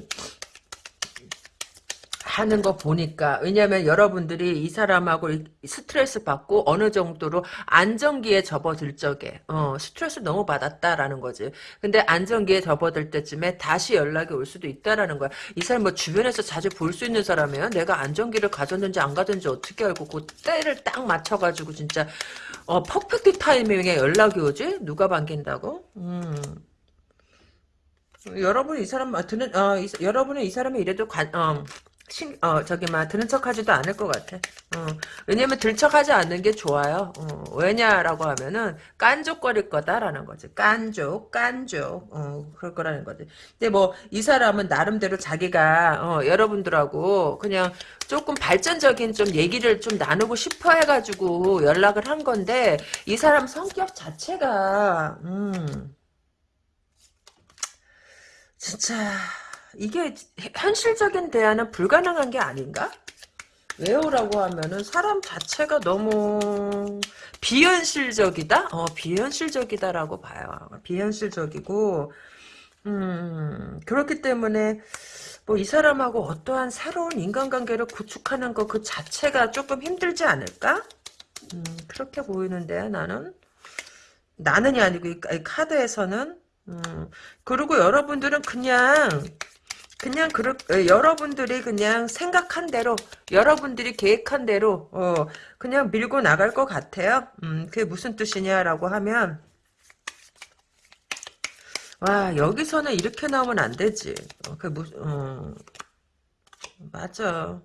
하는 거 보니까 왜냐면 여러분들이 이 사람하고 스트레스 받고 어느 정도로 안정기에 접어들 적에 어, 스트레스 너무 받았다라는 거지. 근데 안정기에 접어들 때쯤에 다시 연락이 올 수도 있다라는 거야. 이 사람 뭐 주변에서 자주 볼 수 있는 사람이에요. 내가 안정기를 가졌는지 안 가졌는지 어떻게 알고 그 때를 딱 맞춰가지고 진짜 어 퍼펙트 타이밍에 연락이 오지? 누가 반긴다고? 음. 여러분 이 사람 드는 어 이, 여러분은 이 사람이 이래도 관, 어, 신, 어, 저기, 막, 드는 척 하지도 않을 것 같아. 어, 왜냐면 들척 하지 않는 게 좋아요. 어, 왜냐라고 하면은, 깐족거릴 거다라는 거지. 깐족, 깐족, 어, 그럴 거라는 거지. 근데 뭐, 이 사람은 나름대로 자기가, 어, 여러분들하고 그냥 조금 발전적인 좀 얘기를 좀 나누고 싶어 해가지고 연락을 한 건데, 이 사람 성격 자체가, 음, 진짜, 이게 현실적인 대화는 불가능한 게 아닌가? 왜요라고 하면은 사람 자체가 너무 비현실적이다? 어, 비현실적이다라고 봐요. 비현실적이고, 음, 그렇기 때문에, 뭐, 이 사람하고 어떠한 새로운 인간관계를 구축하는 것 그 자체가 조금 힘들지 않을까? 음, 그렇게 보이는데, 나는. 나는이 아니고, 이 카드에서는. 음, 그리고 여러분들은 그냥, 그냥 그렇 여러분들이 그냥 생각한 대로 여러분들이 계획한 대로 어 그냥 밀고 나갈 것 같아요. 음 그게 무슨 뜻이냐라고 하면 와 여기서는 이렇게 나오면 안 되지. 어, 그 무슨 어, 맞아.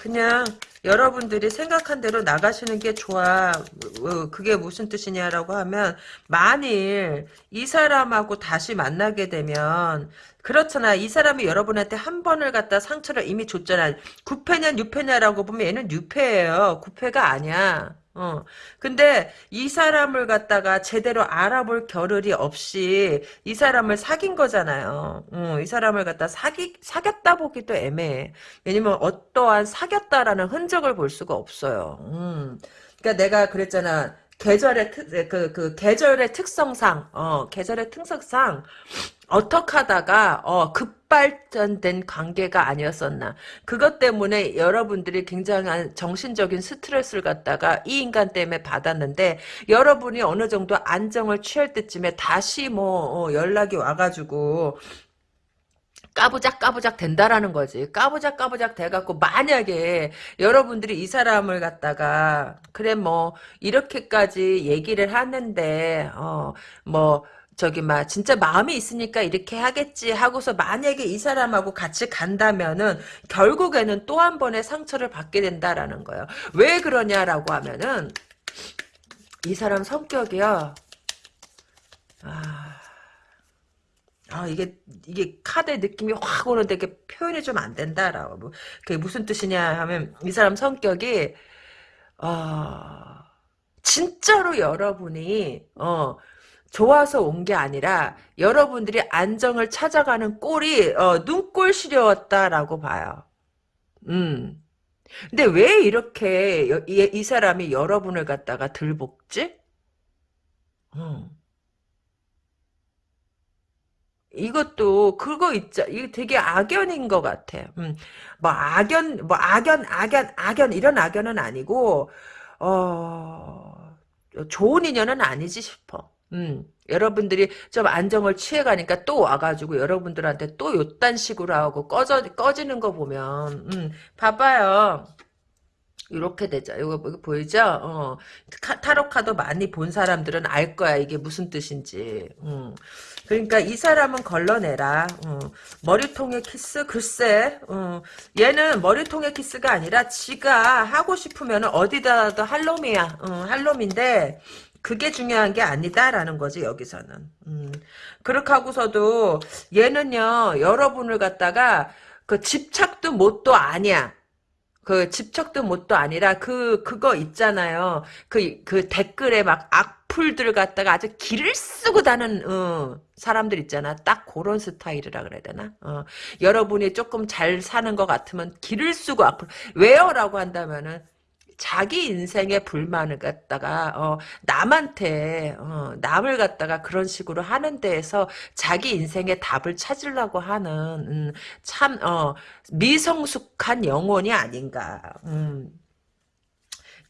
어. 그냥 여러분들이 생각한 대로 나가시는 게 좋아. 어, 그게 무슨 뜻이냐라고 하면 만일 이 사람하고 다시 만나게 되면 그렇잖아. 이 사람이 여러분한테 한 번을 갖다 상처를 이미 줬잖아. 9패냐 6패냐라고 보면 얘는 6패예요. 9패가 아니야. 어. 근데 이 사람을 갖다가 제대로 알아볼 겨를이 없이 이 사람을 사귄 거잖아요. 어, 이 사람을 갖다 사기, 사귀었다 보기도 애매해. 왜냐면 어떠한 사귀었다라는 흔적을 볼 수가 없어요. 음. 그러니까 내가 그랬잖아. 계절의 특, 그, 그, 계절의 특성상, 어, 계절의 특성상, 어떻게 하다가 어, 급발전된 관계가 아니었었나. 그것 때문에 여러분들이 굉장한 정신적인 스트레스를 갖다가 이 인간 때문에 받았는데 여러분이 어느 정도 안정을 취할 때쯤에 다시 뭐 어, 연락이 와가지고 까부작 까부작 된다라는 거지. 까부작 까부작 돼갖고 만약에 여러분들이 이 사람을 갖다가 그래 뭐 이렇게까지 얘기를 하는데 어뭐 저기 막 진짜 마음이 있으니까 이렇게 하겠지 하고서 만약에 이 사람하고 같이 간다면은 결국에는 또 한 번의 상처를 받게 된다라는 거예요. 왜 그러냐라고 하면은 이 사람 성격이요. 아, 아 이게 이게 카드의 느낌이 확 오는데 이게 표현이 좀 안 된다라고. 뭐 그게 무슨 뜻이냐 하면 이 사람 성격이 어 진짜로 여러분이 어 좋아서 온 게 아니라 여러분들이 안정을 찾아가는 꼴이 어, 눈꼴 시려웠다라고 봐요. 음. 근데 왜 이렇게 여, 이, 이, 사람이 여러분을 갖다가 들볶지? 음. 이것도 그거 있죠. 이거 되게 악연인 것 같아. 음. 뭐 악연, 뭐 악연, 악연, 악연 이런 악연은 아니고 어 좋은 인연은 아니지 싶어. 음, 여러분들이 좀 안정을 취해가니까 또 와가지고 여러분들한테 또 요딴 식으로 하고 꺼져, 꺼지는 거 보면, 음, 봐봐요. 이렇게 되죠. 이거, 이거 보이죠? 어, 타로 카드 많이 본 사람들은 알 거야. 이게 무슨 뜻인지. 음. 그러니까 이 사람은 걸러내라. 어. 머리통에 키스? 글쎄. 어. 얘는 머리통에 키스가 아니라 지가 하고 싶으면 어디다도 할 놈이야. 어, 할 놈인데 그게 중요한 게 아니다라는 거지 여기서는. 음. 그렇게 하고서도 얘는요 여러분을 갖다가 그 집착도 못도 아니야. 그 집척도 못도 아니라 그 그거 있잖아요. 그그 댓글에 막 악 플들 갖다가 아주 기를 쓰고 다는 어, 사람들 있잖아. 딱 그런 스타일이라 그래야 되나? 어, 여러분이 조금 잘 사는 것 같으면 기를 쓰고 악플 왜요라고 한다면은 자기 인생의 불만을 갖다가 어, 남한테 어, 남을 갖다가 그런 식으로 하는 데에서 자기 인생의 답을 찾으려고 하는 음, 참 어, 미성숙한 영혼이 아닌가. 음.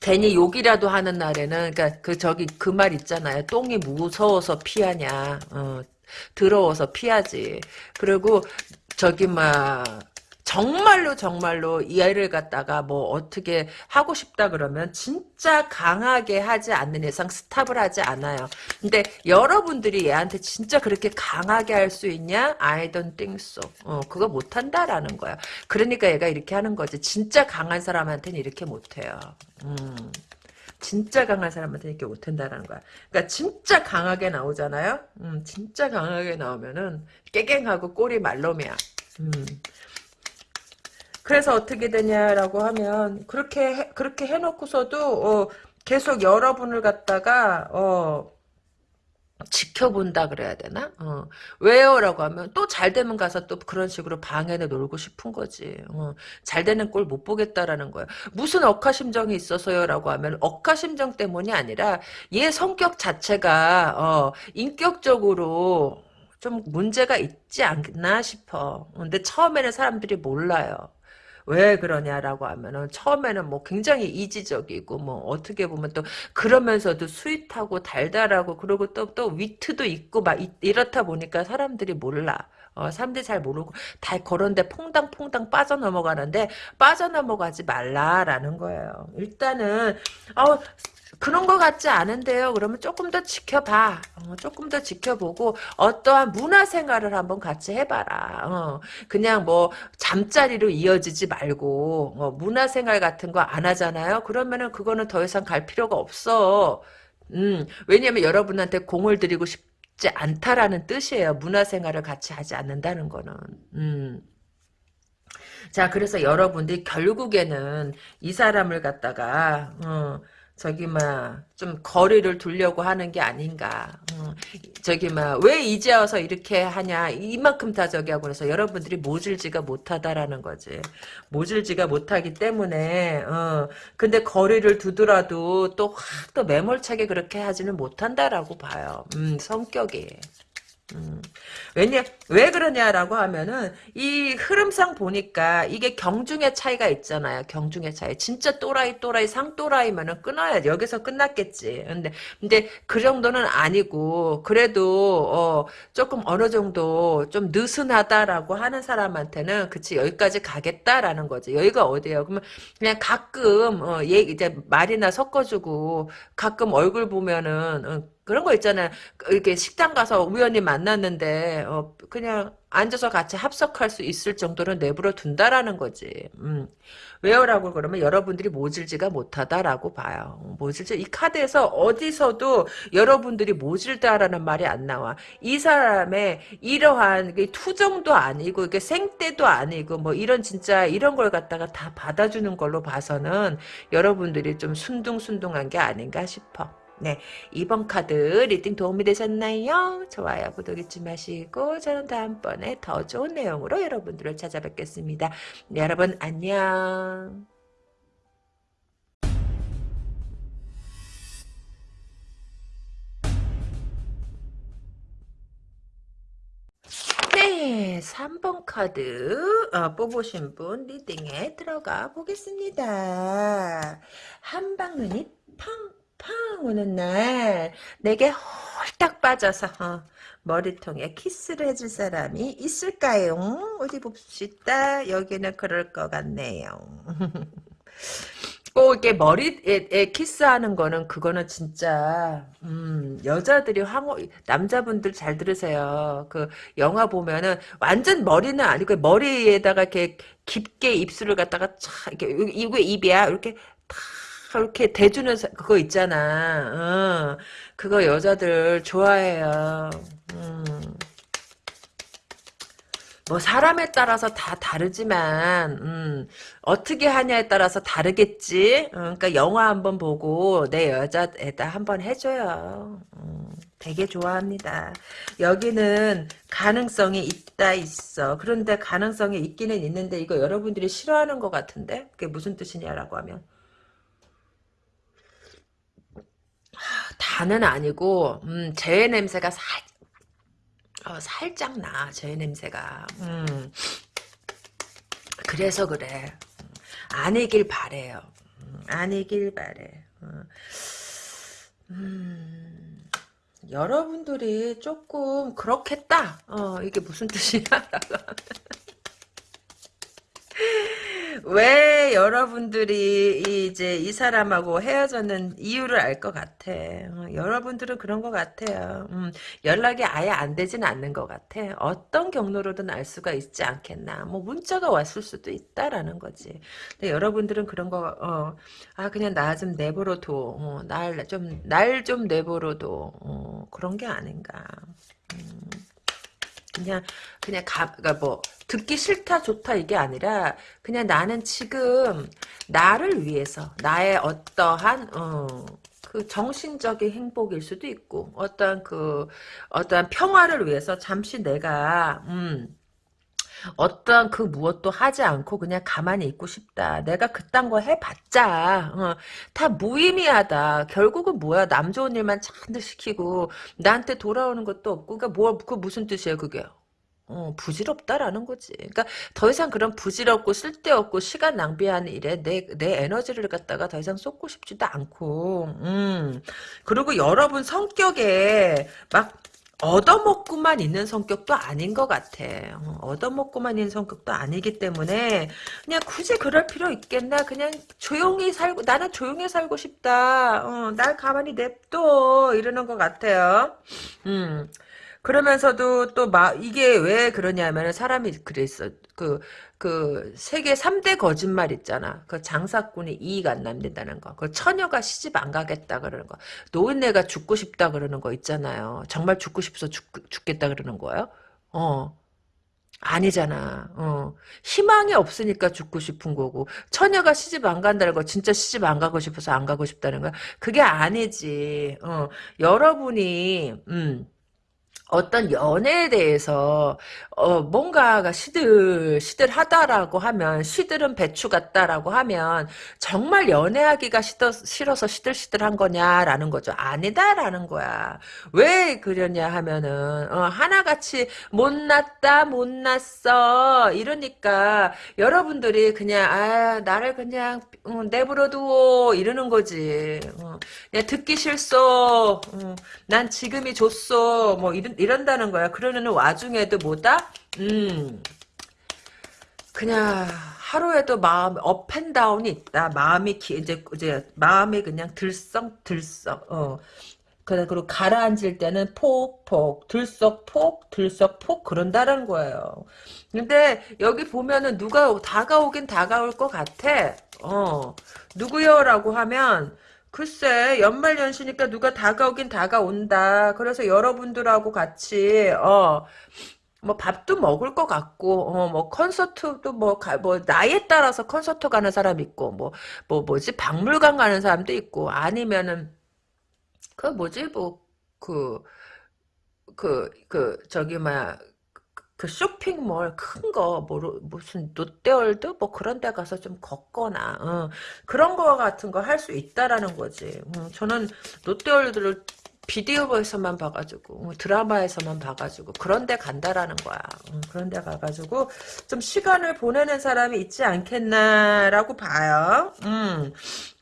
괜히 욕이라도 하는 날에는 그러니까 그 저기 그 말 있잖아요. 똥이 무서워서 피하냐. 어, 더러워서 피하지. 그리고 저기 막 정말로 정말로 이 아이를 갖다가 뭐 어떻게 하고 싶다 그러면 진짜 강하게 하지 않는 이상 스탑을 하지 않아요. 근데 여러분들이 얘한테 진짜 그렇게 강하게 할 수 있냐? I don't think so. 어, 그거 못한다라는 거야. 그러니까 얘가 이렇게 하는 거지. 진짜 강한 사람한테는 이렇게 못해요. 음. 진짜 강한 사람한테 이렇게 못한다는 거야. 그러니까 진짜 강하게 나오잖아요. 음, 진짜 강하게 나오면은 깨갱하고 꼬리 말놈이야. 음. 그래서 어떻게 되냐라고 하면 그렇게 해, 그렇게 해놓고서도 어, 계속 여러분을 갖다가 어, 지켜본다 그래야 되나? 어. 왜요?라고 하면 또 잘 되면 가서 또 그런 식으로 방해를 놀고 싶은 거지. 어. 잘 되는 꼴 못 보겠다라는 거야. 무슨 억하심정이 있어서요라고 하면 억하심정 때문이 아니라 얘 성격 자체가 어, 인격적으로 좀 문제가 있지 않나 싶어. 근데 처음에는 사람들이 몰라요. 왜 그러냐라고 하면은 처음에는 뭐 굉장히 이지적이고 뭐 어떻게 보면 또 그러면서도 sweet하고 달달하고 그리고 또 또 위트도 있고 막 이, 렇다 보니까 사람들이 몰라. 어, 사람들이 잘 모르고 다 그런데 퐁당퐁당 빠져넘어가는데 빠져넘어가지 말라라는 거예요. 일단은 어, 그런 것 같지 않은데요. 그러면 조금 더 지켜봐. 어, 조금 더 지켜보고 어떠한 문화 생활을 한번 같이 해봐라. 어, 그냥 뭐 잠자리로 이어지지 말고 어, 문화 생활 같은 거 안 하잖아요. 그러면은 그거는 더 이상 갈 필요가 없어. 음, 왜냐면 여러분한테 공을 들이고 싶지 않다라는 뜻이에요. 문화 생활을 같이 하지 않는다는 거는. 음. 자, 그래서 여러분들이 결국에는 이 사람을 갖다가 어, 저기 막 좀 거리를 두려고 하는 게 아닌가. 어, 저기 막 왜 이제 와서 이렇게 하냐. 이만큼 다 저기 하고 그래서 여러분들이 모질지가 못하다라는 거지. 모질지가 못하기 때문에 어 근데 거리를 두더라도 또 확 또 매몰차게 그렇게 하지는 못한다라고 봐요. 음 성격이. 음. 왜냐 왜 그러냐라고 하면은 이 흐름상 보니까 이게 경중의 차이가 있잖아요. 경중의 차이. 진짜 또라이 또라이 상또라이면은 끊어야 여기서 끝났겠지. 근데 근데 그 정도는 아니고 그래도 어 조금 어느 정도 좀 느슨하다라고 하는 사람한테는 그치 여기까지 가겠다라는 거지. 여기가 어디예요? 그러면 그냥 가끔 어, 얘 이제 말이나 섞어주고 가끔 얼굴 보면은 어, 그런 거 있잖아요. 이렇게 식당 가서 우연히 만났는데 어, 그냥 앉아서 같이 합석할 수 있을 정도로 내버려 둔다라는 거지. 음. 왜요라고 그러면 여러분들이 모질지가 못하다라고 봐요. 모질지 이 카드에서 어디서도 여러분들이 모질다라는 말이 안 나와. 이 사람의 이러한 투정도 아니고 이게 생떼도 아니고 뭐 이런 진짜 이런 걸 갖다가 다 받아주는 걸로 봐서는 여러분들이 좀 순둥순둥한 게 아닌가 싶어. 네, 이번 카드 reading 도움이 되셨나요? 좋아요, 구독 잊지 마시고 저는 다음번에 더 좋은 내용으로 여러분들을 찾아뵙겠습니다. 네, 여러분 안녕. 네, 3번 카드 어, 뽑으신 분 reading에 들어가 보겠습니다. 한방눈이 팡 팡 오는 날 내게 홀딱 빠져서 어, 머리통에 키스를 해줄 사람이 있을까요? 어디 봅시다. 여기는 그럴 것 같네요. 꼭 이렇게 머리에 키스하는 거는 그거는 진짜 음, 여자들이 황호 남자분들 잘 들으세요. 그 영화 보면은 완전 머리는 아니고 머리에다가 이렇게 깊게 입술을 갖다가 차 이렇게 이게 입이야 이렇게 탁 이렇게 대주는 그거 있잖아. 어, 그거 여자들 좋아해요. 음. 뭐 사람에 따라서 다 다르지만 음, 어떻게 하냐에 따라서 다르겠지. 어, 그러니까 영화 한번 보고 내 여자에다 한번 해줘요. 음, 되게 좋아합니다. 여기는 가능성이 있다 있어. 그런데 가능성이 있기는 있는데 이거 여러분들이 싫어하는 것 같은데 그게 무슨 뜻이냐라고 하면 다는 아니고 음, 재 냄새가 살 어, 살짝 나, 제 냄새가. 음. 그래서 그래. 아니길 바래요. 음, 아니길 바래. 어. 음, 여러분들이 조금 그렇겠다. 어, 이게 무슨 뜻이야? 왜 여러분들이 이제 이 사람하고 헤어졌는 이유를 알 것 같아. 어, 여러분들은 그런 것 같아요. 음, 연락이 아예 안 되진 않는 것 같아. 어떤 경로로든 알 수가 있지 않겠나. 뭐 문자가 왔을 수도 있다라는 거지. 근데 여러분들은 그런 거, 어, 아 그냥 나 좀 내버려둬. 어, 날좀 날 좀 내버려둬. 어, 그런 게 아닌가. 음. 그냥 그냥 가, 그러니까 뭐 듣기 싫다 좋다 이게 아니라 그냥 나는 지금 나를 위해서 나의 어떠한 어, 그 정신적인 행복일 수도 있고 어떤 그 어떠한 평화를 위해서 잠시 내가 음 어떠한 그 무엇도 하지 않고 그냥 가만히 있고 싶다. 내가 그딴 거 해봤자 어, 다 무의미하다. 결국은 뭐야 남 좋은 일만 잔뜩 시키고 나한테 돌아오는 것도 없고 그러니까 뭐그 무슨 뜻이에요 그게? 어, 부질없다라는 거지. 그러니까 더 이상 그런 부질없고 쓸데없고 시간 낭비하는 일에 내, 내 에너지를 갖다가 더 이상 쏟고 싶지도 않고, 음. 그리고 여러분 성격에 막 얻어먹고만 있는 성격도 아닌 것 같아. 어, 얻어먹고만 있는 성격도 아니기 때문에 그냥 굳이 그럴 필요 있겠나? 그냥 조용히 살고 나는 조용히 살고 싶다. 어, 날 가만히 냅둬 이러는 것 같아요. 음. 그러면서도 또 막 이게 왜 그러냐면 사람이 그랬어. 그, 그, 세계 3대 거짓말 있잖아. 그 장사꾼이 이익 안 남는다는 거. 그 처녀가 시집 안 가겠다 그러는 거. 노인네가 죽고 싶다 그러는 거 있잖아요. 정말 죽고 싶어서 죽, 죽겠다 그러는 거예요? 어. 아니잖아. 어. 희망이 없으니까 죽고 싶은 거고 처녀가 시집 안 간다는 거 진짜 시집 안 가고 싶어서 안 가고 싶다는 거야. 그게 아니지. 어. 여러분이 음. 어떤 연애에 대해서 어 뭔가가 시들 시들하다라고 하면 시들은 배추 같다라고 하면 정말 연애하기가 싫어, 싫어서 시들시들한 거냐라는 거죠. 아니다라는 거야. 왜 그러냐 하면은 어, 하나같이 못났다 못났어 이러니까 여러분들이 그냥 아 나를 그냥 어, 내버려두어 이러는 거지. 어, 그냥 듣기 싫소. 어, 난 지금이 좋소. 뭐 이런 이런다는 거야. 그러는 와중에도 뭐다? 음, 그냥 하루에도 마음 업앤다운이 있다. 마음이 기, 이제 이제 마음이 그냥 들썩들썩. 어. 그리고 가라앉을 때는 폭폭 들썩폭 들썩폭 그런다는 거예요. 근데 여기 보면은 누가 다가오긴 다가올 것 같아. 어 누구요라고 하면 글쎄 연말연시니까 누가 다가오긴 다가온다. 그래서 여러분들하고 같이 어. 뭐 밥도 먹을 것 같고 어 뭐 콘서트도 뭐뭐 나이에 따라서 콘서트 가는 사람 있고 뭐뭐 뭐 뭐지 박물관 가는 사람도 있고 아니면은 그 뭐지 뭐 그 그 그 저기 뭐야 그 쇼핑몰 큰거뭐 무슨 롯데월드 뭐 그런 데 가서 좀 걷거나 어, 그런 거 같은 거 할 수 있다라는 거지. 음, 저는 롯데월드를 비디오에서만 봐가지고 어, 드라마에서만 봐가지고 그런 데 간다라는 거야. 음, 그런 데 가가지고 좀 시간을 보내는 사람이 있지 않겠나라고 봐요. 음.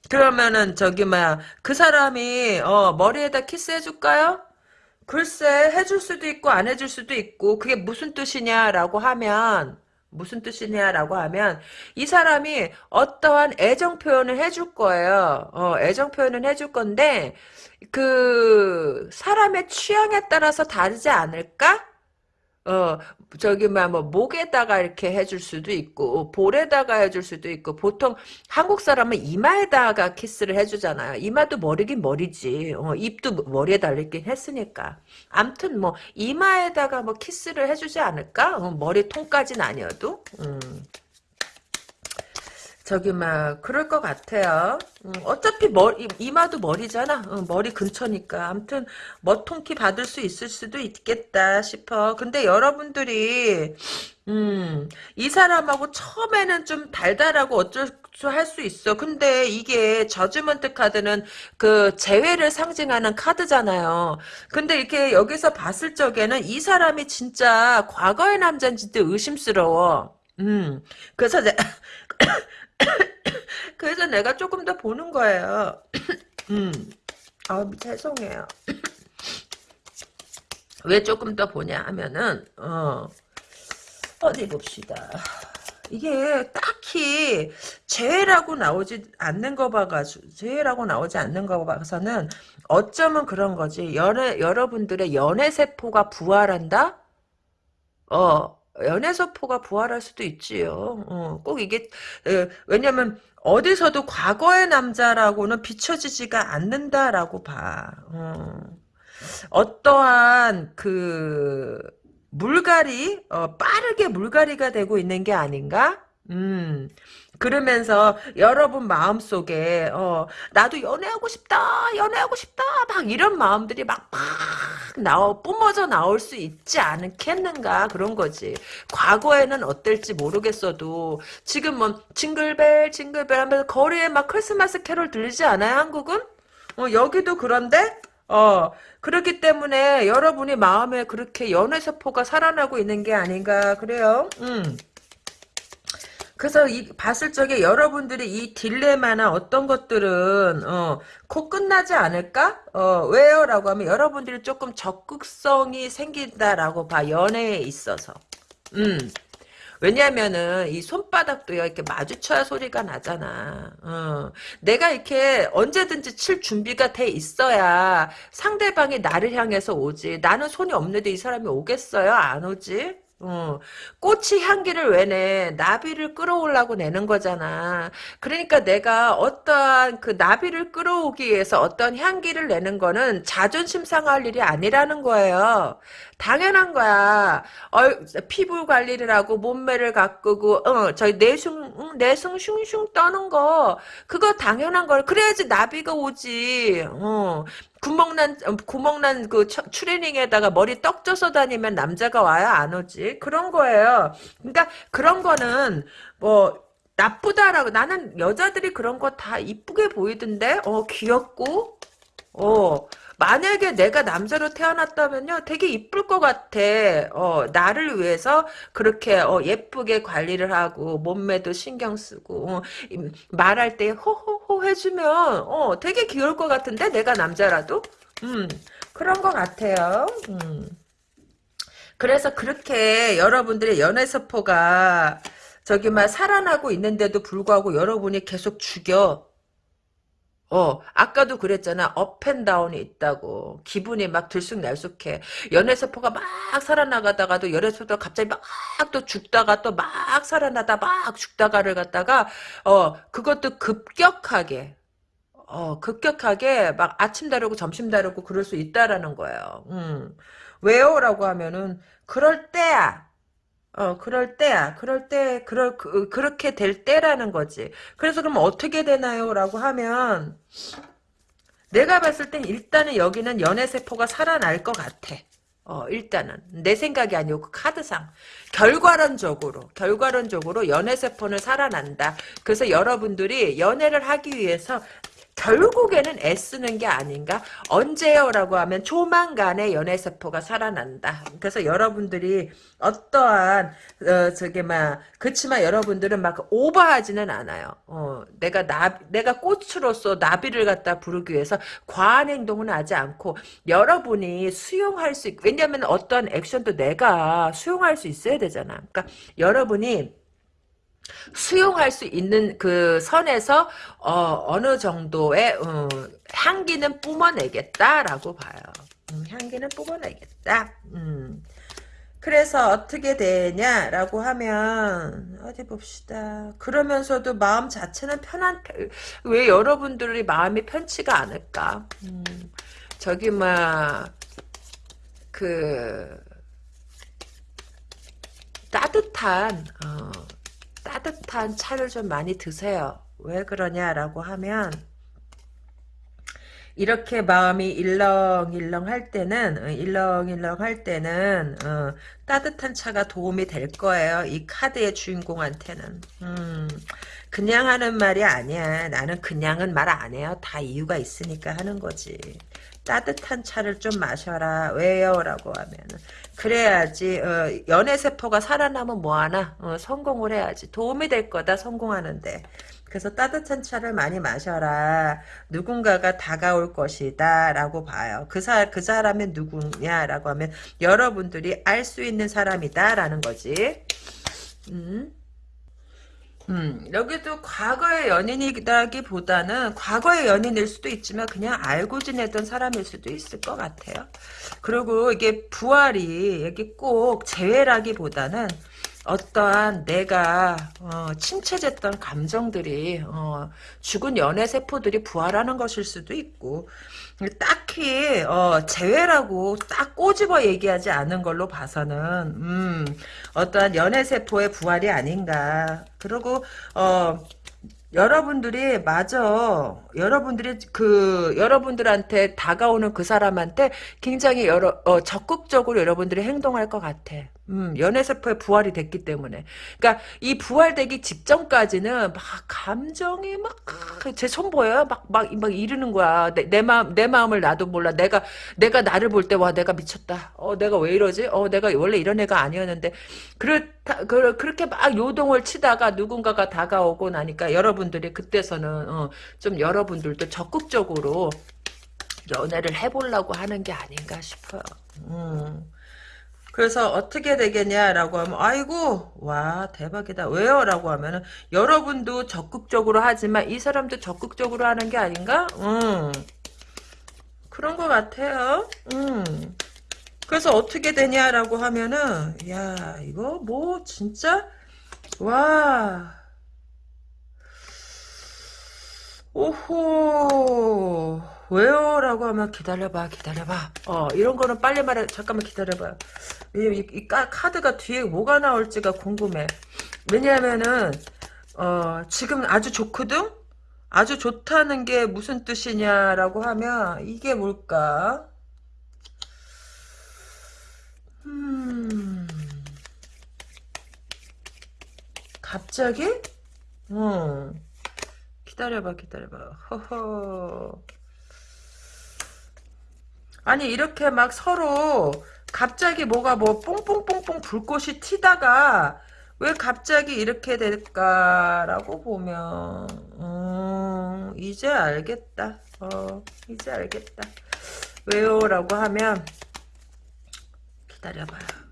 그러면은 저기 뭐야 그 사람이 어, 머리에다 키스해 줄까요? 글쎄 해줄 수도 있고 안 해줄 수도 있고 그게 무슨 뜻이냐라고 하면 무슨 뜻이냐라고 하면 이 사람이 어떠한 애정 표현을 해줄 거예요. 어, 애정 표현을 해줄 건데 그 사람의 취향에 따라서 다르지 않을까? 어, 저기, 막, 뭐, 목에다가 이렇게 해줄 수도 있고, 볼에다가 해줄 수도 있고, 보통 한국 사람은 이마에다가 키스를 해주잖아요. 이마도 머리긴 머리지. 어, 입도 머리에 달리긴 했으니까. 암튼 뭐, 이마에다가 뭐 키스를 해주지 않을까? 어, 머리통까지는 아니어도. 음. 저기 막 그럴 것 같아요. 음, 어차피 머리 이마도 머리잖아. 어, 머리 근처니까. 아무튼 머통키 받을 수 있을 수도 있겠다 싶어. 근데 여러분들이 음, 이 사람하고 처음에는 좀 달달하고 어쩔 수 할 수 있어. 근데 이게 저주먼트 카드는 그 재회를 상징하는 카드잖아요. 근데 이렇게 여기서 봤을 적에는 이 사람이 진짜 과거의 남자인지도 의심스러워. 음, 그래서 내 그래서 내가 조금 더 보는 거예요. 음. 아, 죄송해요. 왜 조금 더 보냐 하면은, 어, 어디 봅시다. 이게 딱히 죄라고 나오지 않는 거 봐가지고, 죄라고 나오지 않는 거 봐서는 어쩌면 그런 거지. 연애, 여러분들의 연애 세포가 부활한다? 어, 연애서포가 부활할 수도 있지요. 어, 꼭 이게 에, 왜냐면 어디서도 과거의 남자라고는 비춰지지가 않는다라고 봐. 어. 어떠한 그 물갈이 어, 빠르게 물갈이가 되고 있는 게 아닌가? 음. 그러면서 여러분 마음속에 어 나도 연애하고 싶다 연애하고 싶다. 막 이런 마음들이 막막 나오 뿜어져 나올 수 있지 않겠는가? 그런 거지. 과거에는 어떨지 모르겠어도 지금 뭐 징글벨 징글벨 하면서 거리에 막 크리스마스 캐롤 들리지 않아요 한국은? 어 여기도 그런데? 어 그렇기 때문에 여러분이 마음에 그렇게 연애 세포가 살아나고 있는 게 아닌가 그래요? 음. 그래서 이 봤을 적에 여러분들이 이 딜레마나 어떤 것들은 어, 곧 끝나지 않을까? 어, 왜요? 라고 하면 여러분들이 조금 적극성이 생긴다라고 봐. 연애에 있어서. 음. 왜냐면은 이 손바닥도 이렇게 마주쳐야 소리가 나잖아. 어. 내가 이렇게 언제든지 칠 준비가 돼 있어야 상대방이 나를 향해서 오지. 나는 손이 없는데 이 사람이 오겠어요? 안 오지? 어, 꽃이 향기를 왜 내? 나비를 끌어오려고 내는 거잖아. 그러니까 내가 어떠한 그 나비를 끌어오기 위해서 어떤 향기를 내는 거는 자존심 상할 일이 아니라는 거예요. 당연한 거야. 어, 피부 관리를 하고 몸매를 가꾸고 어, 저희 내숭 내숭 슝슝 떠는 거 그거 당연한 걸 그래야지 나비가 오지. 어. 구멍난 구멍난 그 추리닝에다가 머리 떡 쪄서 다니면 남자가 와야 안 오지 그런 거예요. 그러니까 그런 거는 뭐 나쁘다라고 나는 여자들이 그런 거 다 이쁘게 보이던데 어 귀엽고 어 만약에 내가 남자로 태어났다면요, 되게 이쁠 것 같아. 어, 나를 위해서 그렇게 어, 예쁘게 관리를 하고 몸매도 신경 쓰고 어, 말할 때 호호호 해주면 어, 되게 귀여울 것 같은데 내가 남자라도, 음, 그런 것 같아요. 음. 그래서 그렇게 여러분들의 연애서포가 저기 막 살아나고 있는데도 불구하고 여러분이 계속 죽여. 어, 아까도 그랬잖아. 업앤다운이 있다고. 기분이 막 들쑥날쑥해. 연애세포가 막 살아나가다가도 연애세포가 갑자기 막 또 죽다가 또 막 살아나다 막 죽다가를 갖다가, 어, 그것도 급격하게, 어, 급격하게 막 아침 다르고 점심 다르고 그럴 수 있다라는 거예요. 음. 왜요? 라고 하면은, 그럴 때야. 어, 그럴 때야. 그럴 때, 그럴, 그, 그렇게 될 때라는 거지. 그래서 그럼 어떻게 되나요? 라고 하면, 내가 봤을 땐 일단은 여기는 연애세포가 살아날 것 같아. 어, 일단은. 내 생각이 아니고 그 카드상. 결과론적으로, 결과론적으로 연애세포는 살아난다. 그래서 여러분들이 연애를 하기 위해서 결국에는 애쓰는 게 아닌가? 언제요? 라고 하면 조만간에 연애 세포가 살아난다. 그래서 여러분들이 어떠한 어, 저게 막 그렇지만 여러분들은 막 오버하지는 않아요. 어, 내가 나 내가 꽃으로서 나비를 갖다 부르기 위해서 과한 행동은 하지 않고 여러분이 수용할 수 있, 왜냐하면 어떠한 액션도 내가 수용할 수 있어야 되잖아. 그러니까 여러분이 수용할 수 있는 그 선에서 어, 느 정도의 어, 향기는 뿜어내겠다라고 봐요. 음, 향기는 뿜어내겠다. 음. 그래서 어떻게 되냐라고 하면 어디 봅시다. 그러면서도 마음 자체는 편한 왜 여러분들이 마음이 편치가 않을까? 음, 저기 막그 따뜻한 어, 따뜻한 차를 좀 많이 드세요. 왜 그러냐라고 하면 이렇게 마음이 일렁일렁 할 때는 어, 일렁일렁 할 때는 어, 따뜻한 차가 도움이 될 거예요. 이 카드의 주인공한테는 음, 그냥 하는 말이 아니야. 나는 그냥은 말 안 해요. 다 이유가 있으니까 하는 거지. 따뜻한 차를 좀 마셔라. 왜요? 라고 하면은 그래야지 어, 연애 세포가 살아나면 뭐하나 어, 성공을 해야지 도움이 될 거다 성공하는데 그래서 따뜻한 차를 많이 마셔라. 누군가가 다가올 것이다. 라고 봐요. 그, 사, 그 사람이 누구냐? 라고 하면 여러분들이 알 수 있는 사람이다. 라는 거지. 음. 음, 여기도 과거의 연인이라기보다는 과거의 연인일 수도 있지만 그냥 알고 지내던 사람일 수도 있을 것 같아요. 그리고 이게 부활이 여기 꼭 재회라기보다는 어떠한 내가 어, 침체됐던 감정들이 어, 죽은 연애 세포들이 부활하는 것일 수도 있고 딱히 어, 재회라고 딱 꼬집어 얘기하지 않은 걸로 봐서는 음, 어떠한 연애 세포의 부활이 아닌가 그리고 어, 여러분들이 맞아. 여러분들이 그 여러분들한테 다가오는 그 사람한테 굉장히 여러 어, 적극적으로 여러분들이 행동할 것 같아. 음, 연애세포의 부활이 됐기 때문에. 그러니까 이 부활되기 직전까지는 막 감정이 막 제 손 보여요? 막막막 이르는 거야. 내, 내 마음 내 마음을 나도 몰라. 내가 내가 나를 볼 때 와 내가 미쳤다. 어 내가 왜 이러지? 어 내가 원래 이런 애가 아니었는데 그렇다 그, 그렇게 막 요동을 치다가 누군가가 다가오고 나니까 여러분들이 그때서는 어, 좀 여러 분들도 적극적으로 연애를 해보려고 하는 게 아닌가 싶어요. 음. 그래서 어떻게 되겠냐라고 하면 아이고 와 대박이다 왜요? 라고 하면은 여러분도 적극적으로 하지만 이 사람도 적극적으로 하는 게 아닌가? 음 그런 것 같아요 음 그래서 어떻게 되냐라고 하면은 야 이거 뭐 진짜 와 오호 왜요? 라고 하면 기다려봐 기다려봐. 어 이런 거는 빨리 말해 잠깐만 기다려봐 이, 이 카드가 뒤에 뭐가 나올지가 궁금해. 왜냐하면은 어 지금 아주 좋거든? 아주 좋다는 게 무슨 뜻이냐라고 하면 이게 뭘까? 음 갑자기? 어 기다려봐 기다려봐 허허 아니 이렇게 막 서로 갑자기 뭐가 뭐 뽕뽕뽕뽕 불꽃이 튀다가 왜 갑자기 이렇게 될까라고 보면 음, 이제 알겠다. 어, 이제 알겠다. 왜요? 라고 하면 기다려봐요.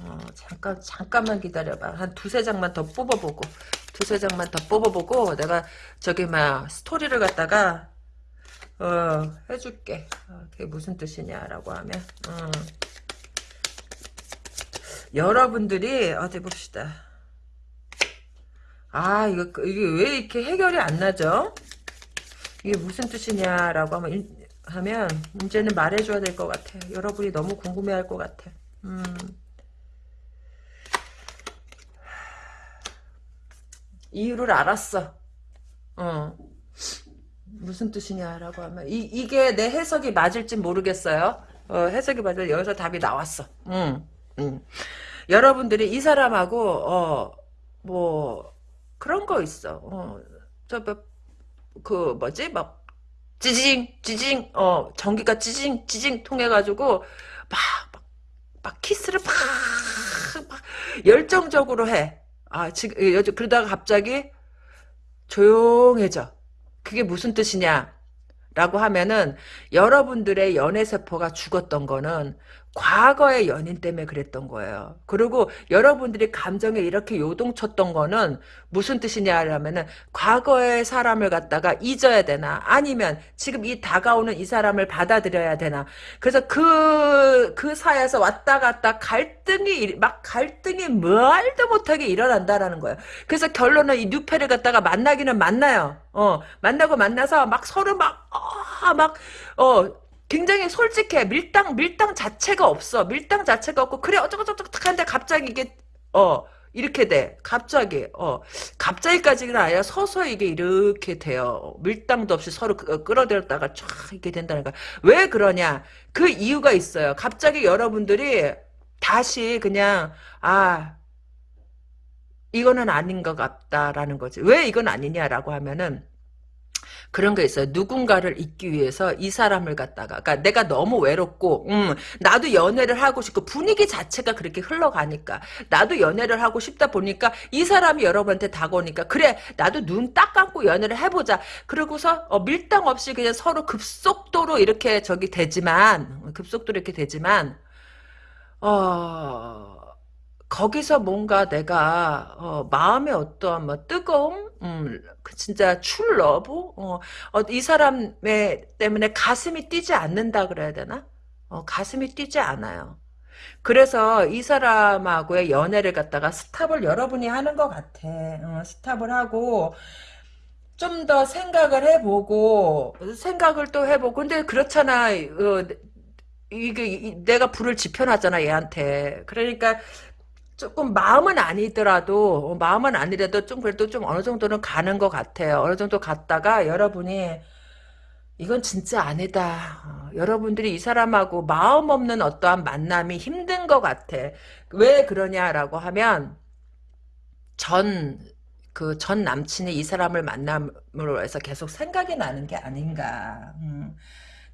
어, 잠깐, 잠깐만 기다려봐. 한 두세 장만 더 뽑아보고, 두세 장만 더 뽑아보고, 내가 저기, 막, 스토리를 갖다가 어, 해줄게. 어, 그게 무슨 뜻이냐라고 하면, 어. 여러분들이, 어디 봅시다. 아, 이거, 이게 왜 이렇게 해결이 안 나죠? 이게 무슨 뜻이냐라고 하면, 하면, 이제는 말해줘야 될 것 같아. 여러분이 너무 궁금해 할 것 같아. 음. 이유를 알았어. 어. 무슨 뜻이냐라고 하면 이, 이게 내 해석이 맞을지 모르겠어요. 어, 해석이 맞을 여기서 답이 나왔어. 음, 음. 여러분들이 이 사람하고 어, 뭐 그런 거 있어. 어, 저그 뭐, 뭐지 막 지징 지징 어 전기가 지징 지징 통해 가지고 막, 막, 막 키스를 막, 막 열정적으로 해. 아 지금 그러다가 갑자기 조용해져. 그게 무슨 뜻이냐? 라고 하면은 여러분들의 연애세포가 죽었던 거는 과거의 연인 때문에 그랬던 거예요. 그리고 여러분들이 감정에 이렇게 요동쳤던 거는 무슨 뜻이냐면은 과거의 사람을 갖다가 잊어야 되나 아니면 지금 이 다가오는 이 사람을 받아들여야 되나 그래서 그, 그 사이에서 왔다 갔다 갈등이 막 갈등이 말도 못하게 일어난다라는 거예요. 그래서 결론은 이 뉴페를 갖다가 만나기는 만나요. 어 만나고 만나서 막 서로 막 어, 막, 어, 굉장히 솔직해. 밀당, 밀당 자체가 없어. 밀당 자체가 없고, 그래, 어쩌고저쩌고 하는데 갑자기 이게, 어, 이렇게 돼. 갑자기, 어, 갑자기까지는 아니라 서서히 이게 이렇게 돼요. 밀당도 없이 서로 그, 끌어들였다가 쫙 이렇게 거야. 왜 그러냐? 그 이유가 있어요. 갑자기 여러분들이 다시 그냥, 아, 이거는 아닌 것 같다라는 거지. 왜 이건 아니냐라고 하면은, 그런 게 있어요. 누군가를 잊기 위해서 이 사람을 갖다가 그러니까 내가 너무 외롭고 음, 나도 연애를 하고 싶고 분위기 자체가 그렇게 흘러가니까 나도 연애를 하고 싶다 보니까 이 사람이 여러분한테 다가오니까 그래 나도 눈 딱 감고 연애를 해보자. 그러고서 어, 밀당 없이 그냥 서로 급속도로 이렇게 저기 되지만 급속도로 이렇게 되지만 어 거기서 뭔가 내가 어, 마음의 어떠한 뭐 뜨거움, 음, 그 진짜 true love, 어, 어, 이 사람의 때문에 가슴이 뛰지 않는다 그래야 되나? 어, 가슴이 뛰지 않아요. 그래서 이 사람하고의 연애를 갖다가 스탑을 여러분이 하는 것 같아. 어, 스탑을 하고 좀 더 생각을 해보고 생각을 또 해보고 근데 그렇잖아. 어, 이게 내가 불을 지펴놨잖아 얘한테. 그러니까 조금 마음은 아니더라도 어, 마음은 아니라도 좀 그래도 좀 어느 정도는 가는 것 같아요. 어느 정도 갔다가 여러분이 이건 진짜 아니다. 어, 여러분들이 이 사람하고 마음 없는 어떠한 만남이 힘든 것 같아. 왜 그러냐라고 하면 전 그 전 남친이 이 사람을 만남으로 해서 계속 생각이 나는 게 아닌가. 음.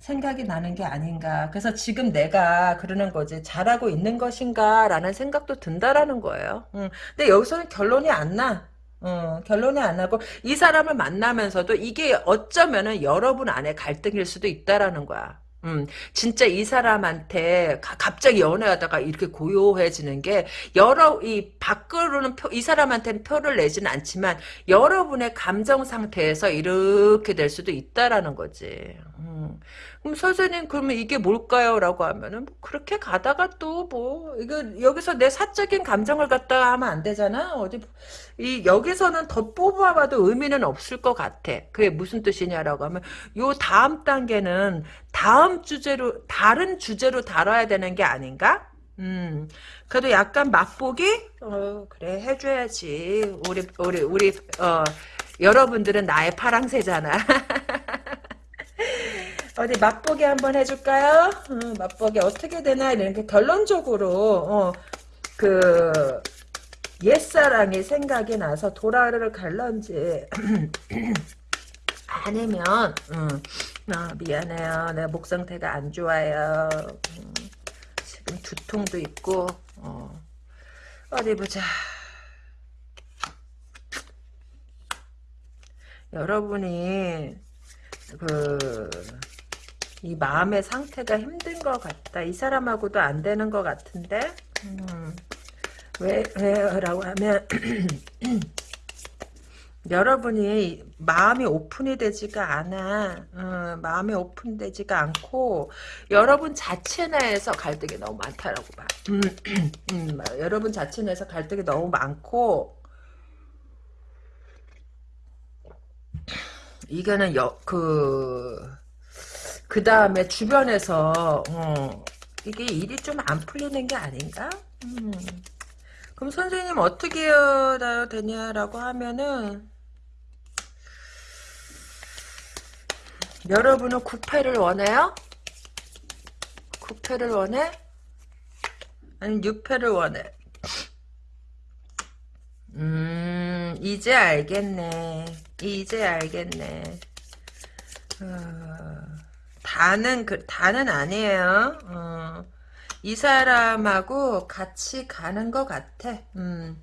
생각이 나는 게 아닌가. 그래서 지금 내가 그러는 거지. 잘하고 있는 것인가? 라는 생각도 든다라는 거예요. 음. 근데 여기서는 결론이 안 나. 어, 결론이 안 나고 이 사람을 만나면서도 이게 어쩌면은 여러분 안에 갈등일 수도 있다라는 거야. 음, 진짜 이 사람한테 가, 갑자기 연애하다가 이렇게 고요해지는 게 여러 이 밖으로는 표, 이 사람한테는 표를 내지는 않지만 여러분의 감정 상태에서 이렇게 될 수도 있다라는 거지. 음. 그럼 선생님 그러면 이게 뭘까요? 라고 하면은 뭐 그렇게 가다가 또 뭐 이거 여기서 내 사적인 감정을 갖다 하면 안 되잖아. 어디 이 여기서는 더 뽑아봐도 의미는 없을 것 같아. 그게 무슨 뜻이냐라고 하면 요 다음 단계는 다음 주제로 다른 주제로 다뤄야 되는 게 아닌가? 음, 그래도 약간 맛보기? 어, 그래, 해줘야지. 우리, 우리, 우리, 어, 여러분들은 나의 파랑새잖아. 어디 맛보기 한번 해줄까요? 어, 맛보기 어떻게 되나? 이렇게 결론적으로 어, 그 옛사랑이 생각이 나서 도라를 갈런지 아니면 음, 아, 미안해요. 내 목 상태가 안 좋아요. 음, 지금 두통도 있고 어, 어디 보자. 여러분이 그 이 마음의 상태가 힘든 것 같다. 이 사람하고도 안 되는 것 같은데 음, 왜, 왜라고 하면 여러분이 마음이 오픈이 되지가 않아. 어, 마음이 오픈되지가 않고 여러분 자체 내에서 갈등이 너무 많다라고 봐. 음, 음, 여러분 자체 내에서 갈등이 너무 많고 이거는 여, 그 그 다음에 주변에서 어, 이게 일이 좀 안 풀리는 게 아닌가? 음. 그럼 선생님 어떻게 해야 되냐라고 하면은 여러분은 구패를 원해요? 구패를 원해? 아니 6패를 원해? 음 이제 알겠네 이제 알겠네 어... 다는 그 다는 아니에요. 어, 이 사람하고 같이 가는 것 같아. 음.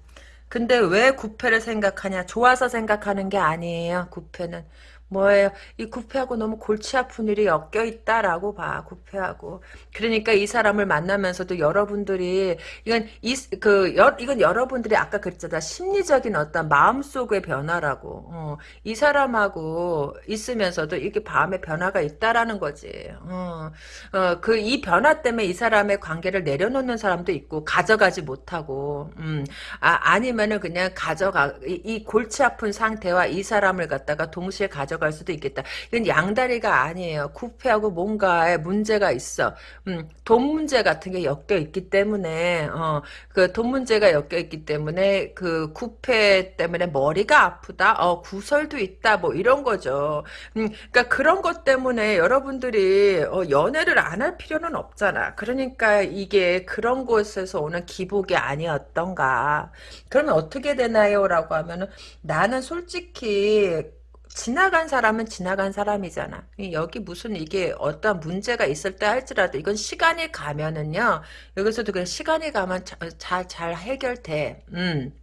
근데 왜 구패를 생각하냐? 좋아서 생각하는 게 아니에요. 구패는 뭐예요? 이 구패하고 너무 골치 아픈 일이 엮여 있다라고 봐. 구패하고. 그러니까 이 사람을 만나면서도 여러분들이 이건 이 그 이건 여러분들이 아까 그랬잖아. 심리적인 어떤 마음속의 변화라고. 어, 이 사람하고 있으면서도 이게 마음의 변화가 있다라는 거지. 어, 어, 그 이 변화 때문에 이 사람의 관계를 내려놓는 사람도 있고 가져가지 못하고 음, 아, 아니면은 그냥 가져가 이, 이 골치 아픈 상태와 이 사람을 갖다가 동시에 가져 갈 수도 있겠다. 이건 양다리가 아니에요. 구패하고 뭔가에 문제가 있어. 음, 돈 문제 같은 게 엮여 있기 때문에 어, 그 돈 문제가 엮여 있기 때문에 그 구패 때문에 머리가 아프다. 어, 구설도 있다. 뭐 이런 거죠. 음, 그러니까 그런 것 때문에 여러분들이 어, 연애를 안 할 필요는 없잖아. 그러니까 이게 그런 곳에서 오는 기복이 아니었던가. 그러면 어떻게 되나요? 라고 하면은 나는 솔직히 지나간 사람은 지나간 사람이잖아. 여기 무슨 이게 어떤 문제가 있을 때 할지라도 이건 시간이 가면은요. 여기서도 그냥 시간이 가면 잘, 잘 해결돼. 음.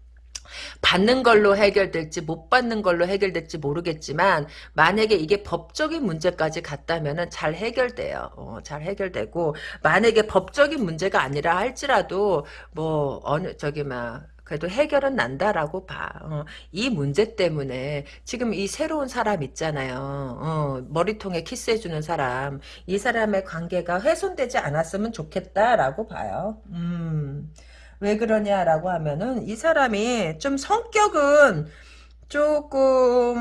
받는 걸로 해결될지 못 받는 걸로 해결될지 모르겠지만 만약에 이게 법적인 문제까지 갔다면 잘 해결돼요. 어, 잘 해결되고 만약에 법적인 문제가 아니라 할지라도 뭐 어느 저기 막 그래도 해결은 난다라고 봐. 어, 이 문제 때문에 지금 이 새로운 사람 있잖아요. 어, 머리통에 키스해주는 사람. 이 사람의 관계가 훼손되지 않았으면 좋겠다라고 봐요. 음. 왜 그러냐라고 하면은 이 사람이 좀 성격은 조금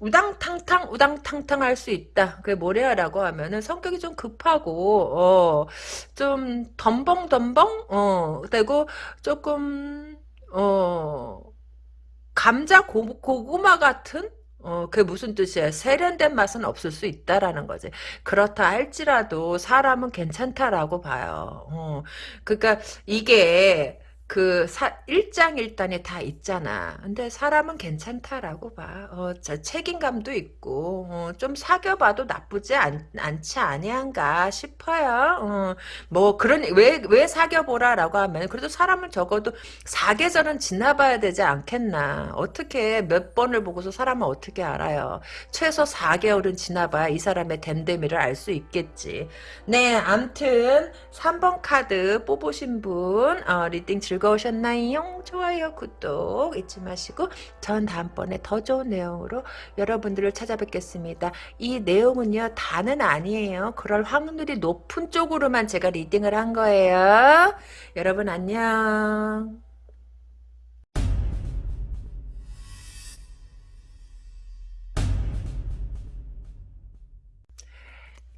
우당탕탕 우당탕탕 할 수 있다. 그게 뭐래야라고 하면은 성격이 좀 급하고 어 좀 덤벙덤벙 어 되고 조금 어 감자 고, 고구마 같은 어, 그게 무슨 뜻이야? 세련된 맛은 없을 수 있다라는 거지. 그렇다 할지라도 사람은 괜찮다라고 봐요. 어, 그러니까 이게 그 사, 일장일단이 다 있잖아. 근데 사람은 괜찮다라고 봐. 어, 저 책임감도 있고 어, 좀 사귀어봐도 나쁘지 않, 않지 아니한가 싶어요. 어, 뭐 그런 왜 왜 사귀어보라라고 하면 그래도 사람은 적어도 사계절은 지나봐야 되지 않겠나. 어떻게 몇 번을 보고서 사람은 어떻게 알아요. 최소 4개월은 지나봐야 이 사람의 됨됨이를 알 수 있겠지. 네, 암튼 3번 카드 뽑으신 분 어, reading 즐 즐거우셨나요? 좋아요, 구독 잊지 마시고 전 다음번에 더 좋은 내용으로 여러분들을 찾아뵙겠습니다. 이 내용은요, 다는 아니에요. 그럴 확률이 높은 쪽으로만 제가 reading을 한 거예요. 여러분 안녕.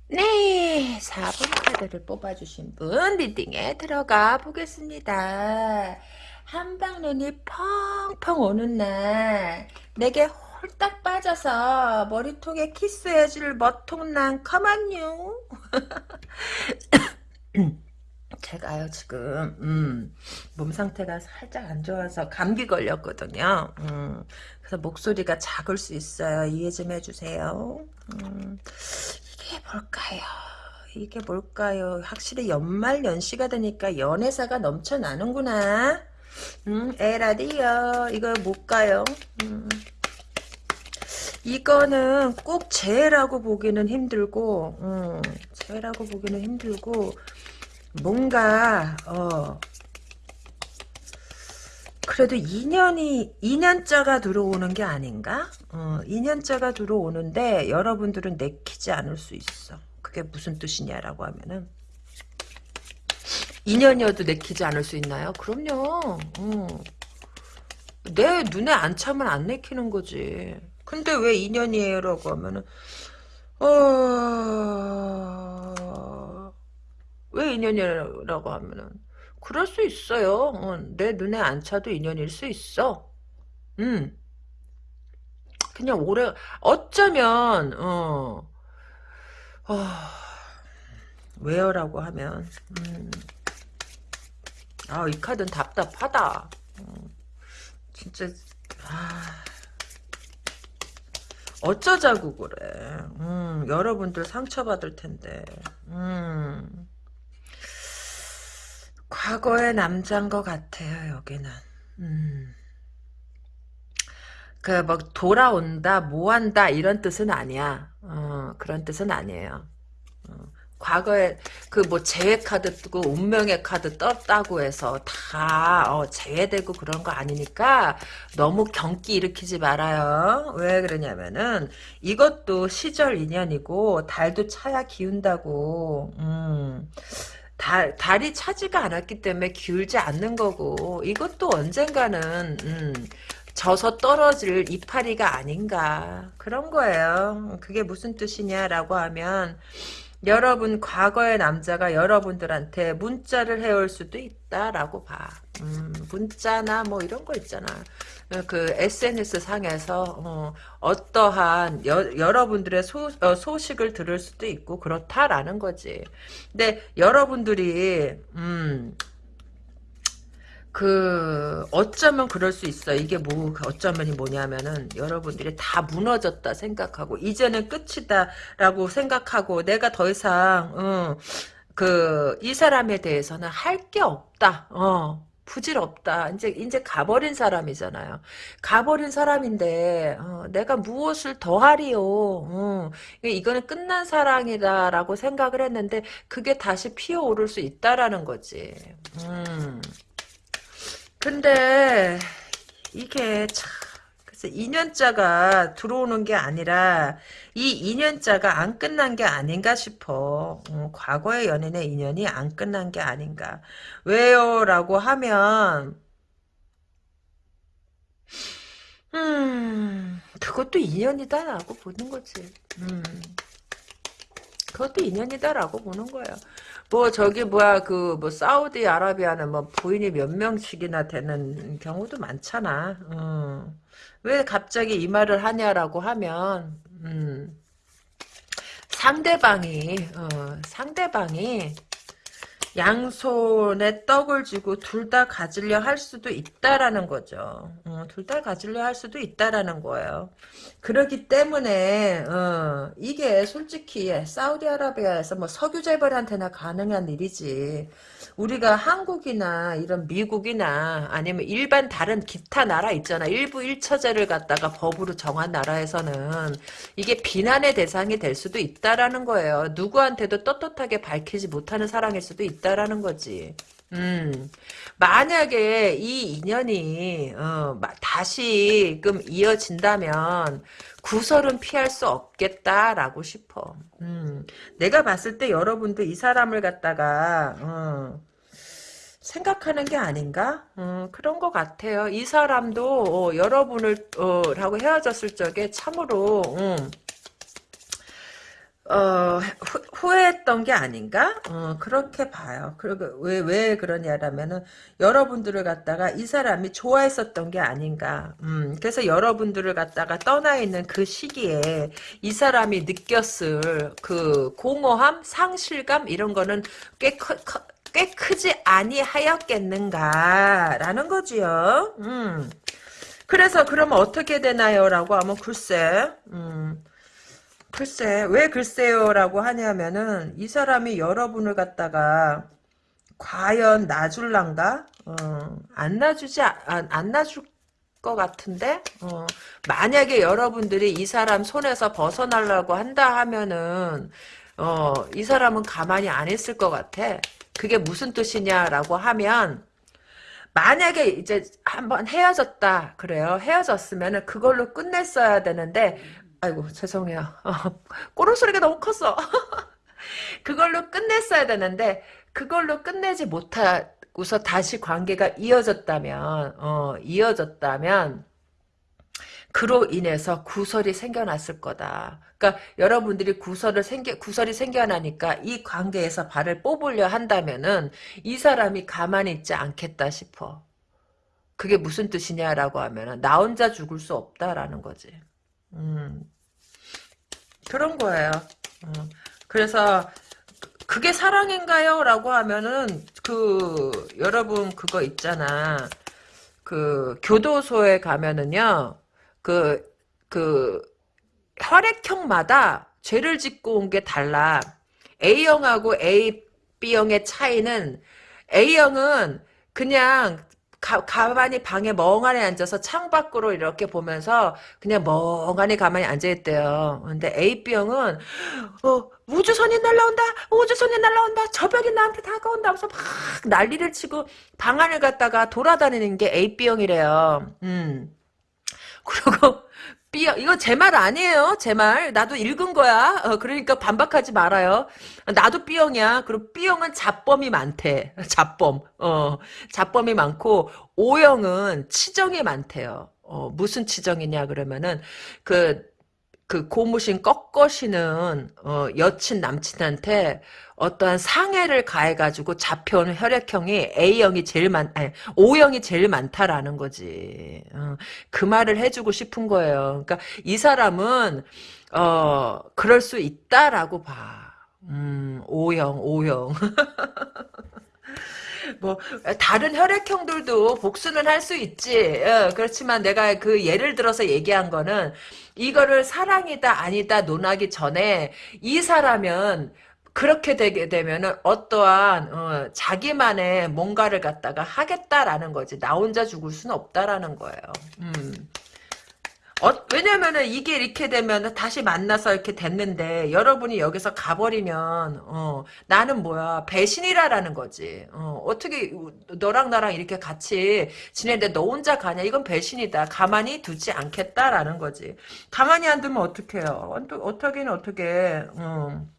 네, 4번 카드를 뽑아주신 분 리딩에 들어가 보겠습니다. 한방눈이 펑펑 오는 날 내게 홀딱 빠져서 머리통에 키스해줄 머통난 커먼요. 제가요 지금 음, 몸 상태가 살짝 안 좋아서 감기 걸렸거든요. 음, 그래서 목소리가 작을 수 있어요. 이해 좀 해주세요. 음, 이게 뭘까요? 이게 뭘까요? 확실히 연말 연시가 되니까 연애사가 넘쳐나는구나. 음, 에라디요. 이거 뭘까요? 음. 이거는 꼭 죄라고 보기는 힘들고, 음, 죄라고 보기는 힘들고, 뭔가, 어, 그래도 2년이 2년짜가 들어오는 게 아닌가? 어, 2년짜가 들어오는데 여러분들은 내키지 않을 수 있어. 그게 무슨 뜻이냐라고 하면은 2년이어도 내키지 않을 수 있나요? 그럼요. 어. 내 눈에 안 차면 안 내키는 거지. 근데 왜 2년이에요? 라고 하면은 어... 왜 2년이라고 하면은 그럴 수 있어요. 어, 내 눈에 안 차도 인연일 수 있어. 음. 그냥 오래 어쩌면 어, 어 왜요라고 하면 음. 아이 카드는 답답하다. 어, 진짜 아. 어쩌자고 그래. 음, 여러분들 상처받을 텐데. 음. 과거의 남자인 것 같아요, 여기는. 음. 그뭐 돌아온다, 뭐한다 이런 뜻은 아니야. 어, 그런 뜻은 아니에요. 어, 과거에 그 뭐 재회 카드 뜨고 운명의 카드 떴다고 해서 다 어, 제외되고 그런 거 아니니까 너무 경기 일으키지 말아요. 왜 그러냐면은 이것도 시절 인연이고 달도 차야 기운다고. 음. 달, 달이 차지가 않았기 때문에 기울지 않는 거고 이것도 언젠가는 음, 져서 떨어질 이파리가 아닌가 그런 거예요. 그게 무슨 뜻이냐라고 하면 여러분 과거의 남자가 여러분들한테 문자를 해올 수도 있다라고 봐. 음, 문자나 뭐 이런 거 있잖아. 그 SNS 상에서 어, 떠한 여러분들의 소, 어, 소식을 들을 수도 있고 그렇다라는 거지. 근데 여러분들이 음, 그 어쩌면 그럴 수 있어. 이게 뭐 어쩌면이 뭐냐면은 여러분들이 다 무너졌다 생각하고 이제는 끝이다라고 생각하고 내가 더 이상 어, 그이 사람에 대해서는 할 게 없다. 어. 부질없다. 이제 이제 가버린 사람이잖아요. 가버린 사람인데 어, 내가 무엇을 더 하리요. 어, 이거는 끝난 사랑이다라고 생각을 했는데 그게 다시 피어오를 수 있다라는 거지. 음. 근데 이게 참 그래서 2년자가 들어오는 게 아니라 이 2년자가 안 끝난 게 아닌가 싶어. 어, 과거의 연인의 인연이 안 끝난 게 아닌가. 왜요? 라고 하면 음 그것도 인연이다 라고 보는 거지. 음 그것도 인연이다라고 보는 거예요. 뭐 저기 뭐야 그 뭐 사우디 아라비아는 뭐 부인이 몇 명씩이나 되는 경우도 많잖아. 어. 왜 갑자기 이 말을 하냐라고 하면 음. 상대방이 어, 상대방이 양손에 떡을 쥐고 둘 다 가지려 할 수도 있다라는 거죠. 어, 둘다 가지려 할 수도 있다라는 거예요. 그렇기 때문에 어, 이게 솔직히 사우디아라비아에서 뭐 석유 재벌한테나 가능한 일이지. 우리가 한국이나 이런 미국이나 아니면 일반 다른 기타 나라 있잖아. 일부 일처제를 갖다가 법으로 정한 나라에서는 이게 비난의 대상이 될 수도 있다라는 거예요. 누구한테도 떳떳하게 밝히지 못하는 사랑일 수도 있다라는 거지. 음, 만약에 이 인연이 어, 다시금 이어진다면 구설은 피할 수 없겠다라고 싶어. 음, 내가 봤을 때 여러분도 이 사람을 갖다가 어, 생각하는 게 아닌가? 음, 그런 것 같아요. 이 사람도 어, 여러분을 어, 라고 헤어졌을 적에 참으로 음, 어, 후, 회했던게 아닌가? 어, 그렇게 봐요. 그리고 왜, 왜 그러냐라면은, 여러분들을 갖다가 이 사람이 좋아했었던 게 아닌가. 음, 그래서 여러분들을 갖다가 떠나 있는 그 시기에 이 사람이 느꼈을 그 공허함, 상실감, 이런 거는 꽤 커, 커, 꽤 크지 아니하였겠는가라는 거지요. 음. 그래서 그러면 어떻게 되나요? 라고 하면 글쎄, 음. 글쎄 왜 글쎄요라고 하냐면은 이 사람이 여러분을 갖다가 과연 놔줄란가? 어, 안 놔주지 안, 안 놔줄 것 같은데 어, 만약에 여러분들이 이 사람 손에서 벗어나려고 한다 하면은 어, 이 사람은 가만히 안 있을 것 같아. 그게 무슨 뜻이냐라고 하면 만약에 이제 한번 헤어졌다 그래요. 헤어졌으면은 그걸로 끝냈어야 되는데 아이고 죄송해요. 어, 꼬르 소리가 너무 컸어. 그걸로 끝냈어야 되는데 그걸로 끝내지 못하고서 다시 관계가 이어졌다면 어, 이어졌다면 그로 인해서 구설이 생겨났을 거다. 그러니까 여러분들이 구설을 생겨 구설이 생겨나니까 이 관계에서 발을 뽑으려 한다면은 이 사람이 가만히 있지 않겠다 싶어. 그게 무슨 뜻이냐라고 하면은 나 혼자 죽을 수 없다라는 거지. 음. 그런 거예요. 어. 그래서 그게 사랑인가요? 라고 하면은 그 여러분 그거 있잖아. 그 교도소에 가면은요. 그그 혈액형마다 죄를 짓고 온 게 달라. A형하고 A, B형의 차이는 A형은 그냥 가, 가만히 방에 멍하니 앉아서 창밖으로 이렇게 보면서 그냥 멍하니 가만히 앉아있대요. 근데 A병은 어, 우주선이 날라온다 우주선이 날라온다 저벽이 나한테 다가온다 하면서 막 난리를 치고 방 안을 갔다가 돌아다니는 게 A병이래요. 음. 그리고 B형 이거 제 말 아니에요. 제 말. 나도 읽은 거야. 어, 그러니까 반박하지 말아요. 나도 B형이야. 그리고 B형은 잡범이 많대. 잡범. 어 잡범이 많고 O형은 치정이 많대요. 어 무슨 치정이냐 그러면은 그 그 고무신 꺾어시는 어, 여친 남친한테 어떠한 상해를 가해가지고 잡혀온 혈액형이 A형이 제일 많, 아니 O형이 제일 많다라는 거지. 어, 그 말을 해주고 싶은 거예요. 그러니까 이 사람은 어 그럴 수 있다라고 봐. 음, O형, O형. 뭐 다른 혈액형들도 복수는 할 수 있지. 어, 그렇지만 내가 그 예를 들어서 얘기한 거는 이거를 사랑이다 아니다 논하기 전에 이 사람은 그렇게 되게 되면은 어떠한 어, 자기만의 뭔가를 갖다가 하겠다라는 거지. 나 혼자 죽을 수는 없다라는 거예요. 음. 어, 왜냐면은 이게 이렇게 되면 다시 만나서 이렇게 됐는데 여러분이 여기서 가버리면 어, 나는 뭐야 배신이라라는 거지. 어, 어떻게 너랑 나랑 이렇게 같이 지내는데 너 혼자 가냐? 이건 배신이다. 가만히 두지 않겠다라는 거지. 가만히 안 두면 어떡해요? 어떻게는 어떻게? 음.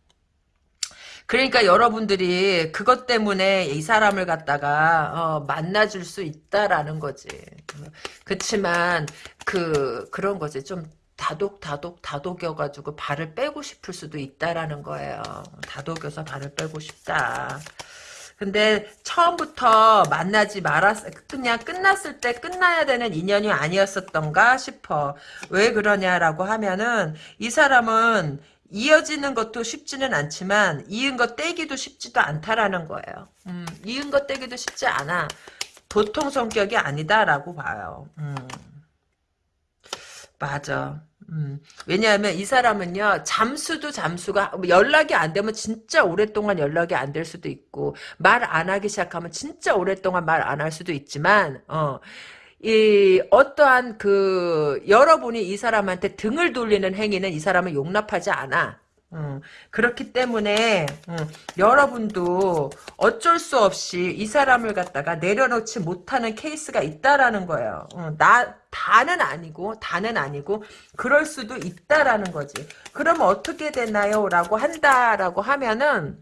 그러니까 여러분들이 그것 때문에 이 사람을 갖다가 어, 만나줄 수 있다라는 거지. 그렇지만 그 그런 거지 좀 다독 다독 다독여가지고 발을 빼고 싶을 수도 있다라는 거예요. 다독여서 발을 빼고 싶다. 근데 처음부터 만나지 말았 그냥 끝났을 때 끝나야 되는 인연이 아니었었던가 싶어. 왜 그러냐라고 하면은 이 사람은 이어지는 것도 쉽지는 않지만 이은 것 떼기도 쉽지도 않다라는 거예요. 음, 이은 것 떼기도 쉽지 않아. 보통 성격이 아니다라고 봐요. 음. 맞아. 음. 왜냐하면 이 사람은요 잠수도 잠수가 연락이 안 되면 진짜 오랫동안 연락이 안 될 수도 있고 말 안 하기 시작하면 진짜 오랫동안 말 안 할 수도 있지만 어. 이 어떠한 그 여러분이 이 사람한테 등을 돌리는 행위는 이 사람을 용납하지 않아. 음, 그렇기 때문에 음, 여러분도 어쩔 수 없이 이 사람을 갖다가 내려놓지 못하는 케이스가 있다라는 거예요. 음, 나 다는 아니고 다는 아니고 그럴 수도 있다라는 거지. 그러면 어떻게 되나요? 라고 한다라고 하면은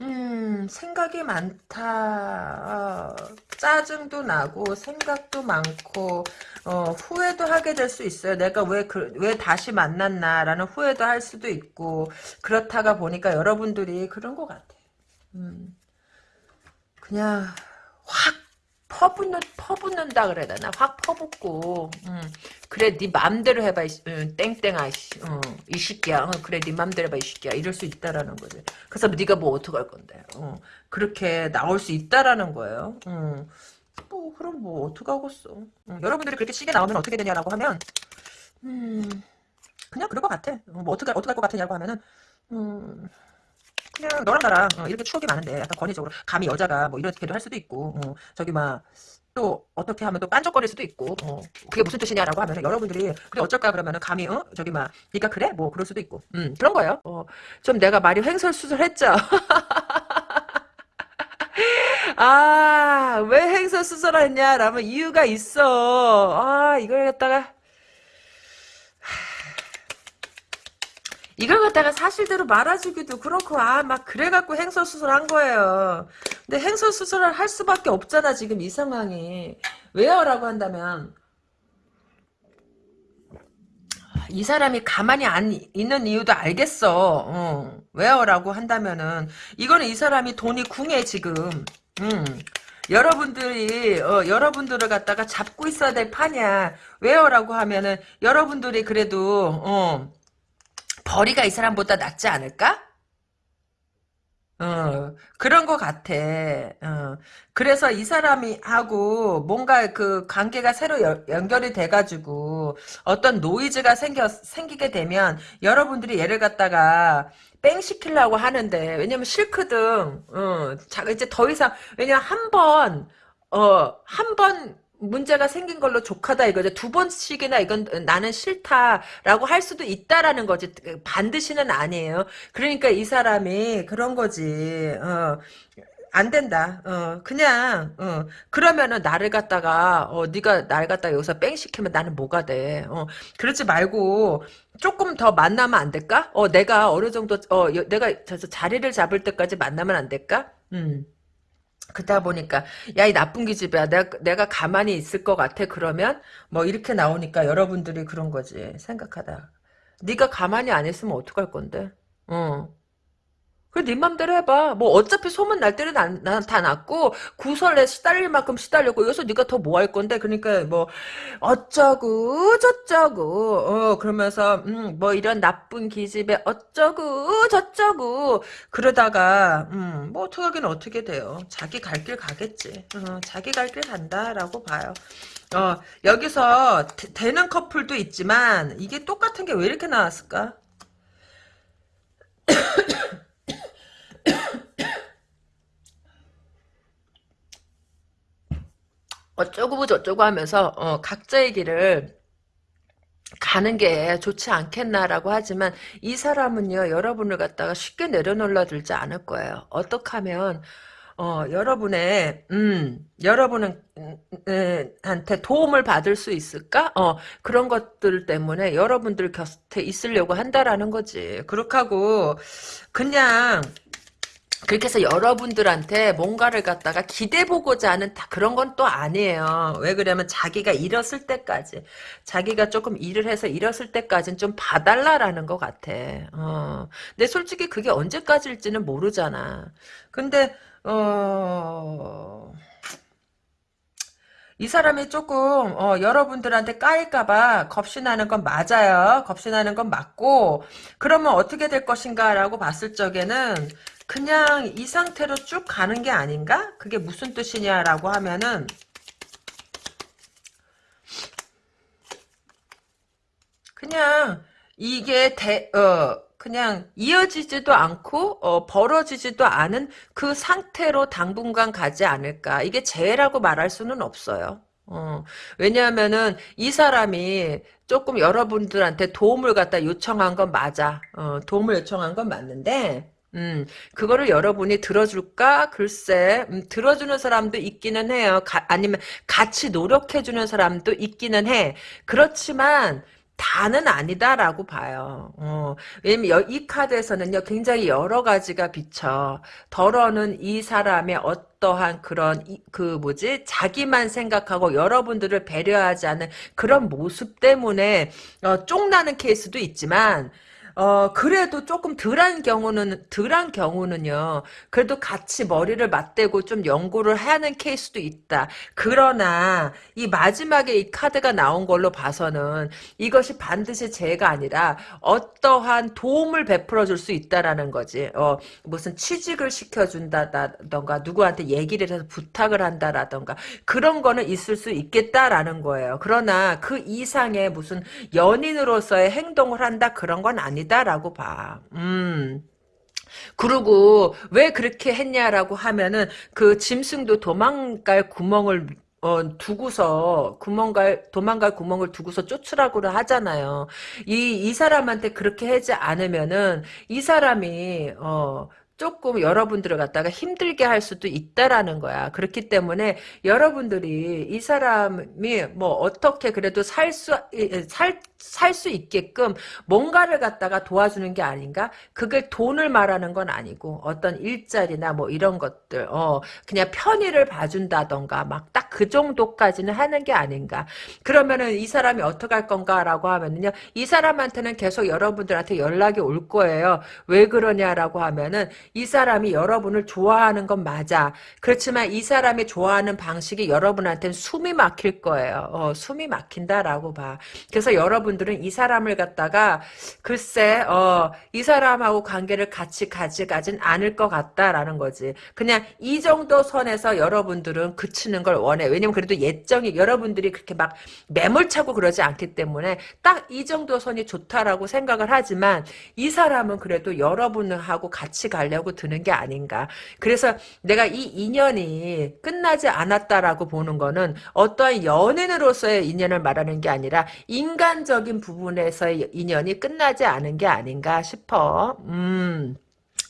음, 생각이 많다. 어, 짜증도 나고, 생각도 많고, 어, 후회도 하게 될 수 있어요. 내가 왜, 그, 왜 다시 만났나라는 후회도 할 수도 있고, 그렇다가 보니까 여러분들이 그런 것 같아. 음, 그냥, 확 퍼붓는 퍼붓는다 그래야 되나? 확 퍼붓고 음, 그래 네 맘대로 해봐 이, 음, 땡땡아 어, 이 새끼야. 어, 그래 네 맘대로 해봐 이 새끼야. 이럴 수 있다라는 거지. 그래서 네가 뭐 어떡할 건데? 어, 그렇게 나올 수 있다라는 거예요. 음, 뭐 그럼 뭐 어떡하겠어? 음, 여러분들이 그렇게 시계 나오면 어떻게 되냐라고 하면 음, 그냥 그럴 것 같아. 어, 뭐 어떻게 어떻게 할것 같으냐고 하면은 음, 그냥 너랑 나랑 어, 이렇게 추억이 많은데 약간 권위적으로 감히 여자가 뭐 이렇게도 할 수도 있고 어, 저기 막 또 어떻게 하면 또 빤쩍거릴 수도 있고 어, 그게 무슨 뜻이냐라고 하면 여러분들이 그래 어쩔까 그러면은 감히 어 저기 막 니까 그래? 뭐 그럴 수도 있고. 음 그런 거예요. 어, 좀 내가 말이 횡설수설했죠? 아 왜 횡설수설했냐 라면 이유가 있어. 아 이걸 갖다가 이걸 갖다가 사실대로 말아주기도 그렇고 아 막 그래갖고 행설수설 한 거예요. 근데 행설수설을 할 수밖에 없잖아 지금 이 상황이. 왜요? 라고 한다면 이 사람이 가만히 안 있는 이유도 알겠어. 어. 왜요? 라고 한다면은 이거는 이 사람이 돈이 궁해 지금. 음. 여러분들이 어, 여러분들을 갖다가 잡고 있어야 될 판이야. 왜요? 라고 하면은 여러분들이 그래도 어, 벌이가 이 사람보다 낫지 않을까? 어, 그런 것 같아. 어, 그래서 이 사람이 하고 뭔가 그 관계가 새로 여, 연결이 돼가지고 어떤 노이즈가 생겨, 생기게 되면 여러분들이 얘를 갖다가 뺑 시키려고 하는데 왜냐면 싫거든. 어, 자 이제 더 이상 왜냐 한번 어, 한 번 문제가 생긴 걸로 족하다 이거죠. 두 번씩이나 이건 나는 싫다라고 할 수도 있다라는 거지. 반드시는 아니에요. 그러니까 이 사람이 그런 거지. 어, 안 된다. 어, 그냥, 어, 그러면은 나를 갖다가, 어, 네가 날 갖다가 여기서 뺑 시키면 나는 뭐가 돼. 어, 그러지 말고, 조금 더 만나면 안 될까? 어, 내가 어느 정도, 어, 여, 내가 자리를 잡을 때까지 만나면 안 될까? 음. 그러다 보니까 야 이 나쁜 기집애야 내가, 내가 가만히 있을 것 같아 그러면? 뭐 이렇게 나오니까 여러분들이 그런 거지 생각하다. 네가 가만히 안 있으면 어떡할 건데? 어 네 맘대로 해봐. 뭐 어차피 소문 날 때는 난, 난 다 났고 구설에 시달릴 만큼 시달렸고 여기서 네가 더 뭐 할 건데 그러니까 뭐 어쩌고 저쩌고 어 그러면서 음, 뭐 이런 나쁜 기집애 어쩌고 저쩌고 그러다가 음, 뭐 어떻게 하긴 어떻게 돼요. 자기 갈 길 가겠지. 어, 자기 갈 길 간다라고 봐요. 어 여기서 되, 되는 커플도 있지만 이게 똑같은 게 왜 이렇게 나왔을까? 어쩌고 저쩌고 하면서 어, 각자의 길을 가는 게 좋지 않겠나라고 하지만 이 사람은요 여러분을 갖다가 쉽게 내려놓으려 들지 않을 거예요. 어떻게 하면 어, 여러분의 음 여러분은 음, 음, 한테 도움을 받을 수 있을까? 어 그런 것들 때문에 여러분들 곁에 있으려고 한다라는 거지. 그렇게 하고 그냥 그렇게 해서 여러분들한테 뭔가를 갖다가 기대보고자 하는 다 그런 건 또 아니에요. 왜 그러면 자기가 잃었을 때까지 자기가 조금 일을 해서 잃었을 때까지는 좀 봐달라라는 것 같아. 어. 근데 솔직히 그게 언제까지일지는 모르잖아. 근데 어... 이 사람이 조금 어, 여러분들한테 까일까봐 겁신하는 건 맞아요. 겁신하는 건 맞고 그러면 어떻게 될 것인가 라고 봤을 적에는 그냥 이 상태로 쭉 가는 게 아닌가? 그게 무슨 뜻이냐라고 하면은 그냥 이게 대, 어, 그냥 이어지지도 않고 어, 벌어지지도 않은 그 상태로 당분간 가지 않을까. 이게 재해라고 말할 수는 없어요. 어, 왜냐하면은 이 사람이 조금 여러분들한테 도움을 갖다 요청한 건 맞아. 어, 도움을 요청한 건 맞는데 음, 그거를 여러분이 들어줄까? 글쎄, 음, 들어주는 사람도 있기는 해요. 가, 아니면 같이 노력해주는 사람도 있기는 해. 그렇지만, 다는 아니다라고 봐요. 어, 왜냐면 이 카드에서는요, 굉장히 여러 가지가 비쳐. 덜어는 이 사람의 어떠한 그런, 그 뭐지, 자기만 생각하고 여러분들을 배려하지 않는 그런 모습 때문에, 어, 쫑나는 케이스도 있지만, 어, 그래도 조금 덜한 경우는, 덜한 경우는요, 그래도 같이 머리를 맞대고 좀 연구를 하는 케이스도 있다. 그러나, 이 마지막에 이 카드가 나온 걸로 봐서는 이것이 반드시 죄가 아니라 어떠한 도움을 베풀어 줄 수 있다라는 거지. 어, 무슨 취직을 시켜준다던가, 누구한테 얘기를 해서 부탁을 한다라던가, 그런 거는 있을 수 있겠다라는 거예요. 그러나 그 이상의 무슨 연인으로서의 행동을 한다, 그런 건 아니다. 아니다라고 봐. 음. 그리고 왜 그렇게 했냐라고 하면은 그 짐승도 도망갈 구멍을 어, 두고서 구멍갈 도망갈 구멍을 두고서 쫓으라고 하잖아요. 이 이 사람한테 그렇게 하지 않으면은 이 사람이 어 조금 여러분들을 갖다가 힘들게 할 수도 있다라는 거야. 그렇기 때문에 여러분들이 이 사람이 뭐 어떻게 그래도 살 수, 살, 살 수 있게끔 뭔가를 갖다가 도와주는 게 아닌가? 그게 돈을 말하는 건 아니고 어떤 일자리나 뭐 이런 것들, 어, 그냥 편의를 봐준다던가 막 딱 그 정도까지는 하는 게 아닌가. 그러면은 이 사람이 어떻게 할 건가라고 하면은요, 이 사람한테는 계속 여러분들한테 연락이 올 거예요. 왜 그러냐라고 하면은 이 사람이 여러분을 좋아하는 건 맞아. 그렇지만 이 사람이 좋아하는 방식이 여러분한테는 숨이 막힐 거예요. 어, 숨이 막힌다라고 봐. 그래서 여러분 여러분들은 이 사람을 갖다가 글쎄 어, 이 사람하고 관계를 같이 가져가진 않을 것 같다라는 거지. 그냥 이 정도 선에서 여러분들은 그치는 걸 원해. 왜냐면 그래도 예정이 여러분들이 그렇게 막 매몰차고 그러지 않기 때문에 딱 이 정도 선이 좋다라고 생각을 하지만 이 사람은 그래도 여러분하고 같이 가려고 드는 게 아닌가. 그래서 내가 이 인연이 끝나지 않았다라고 보는 거는 어떠한 연인으로서의 인연을 말하는 게 아니라 인간적 인 부분에서의 인연이 끝나지 않은 게 아닌가 싶어. 음.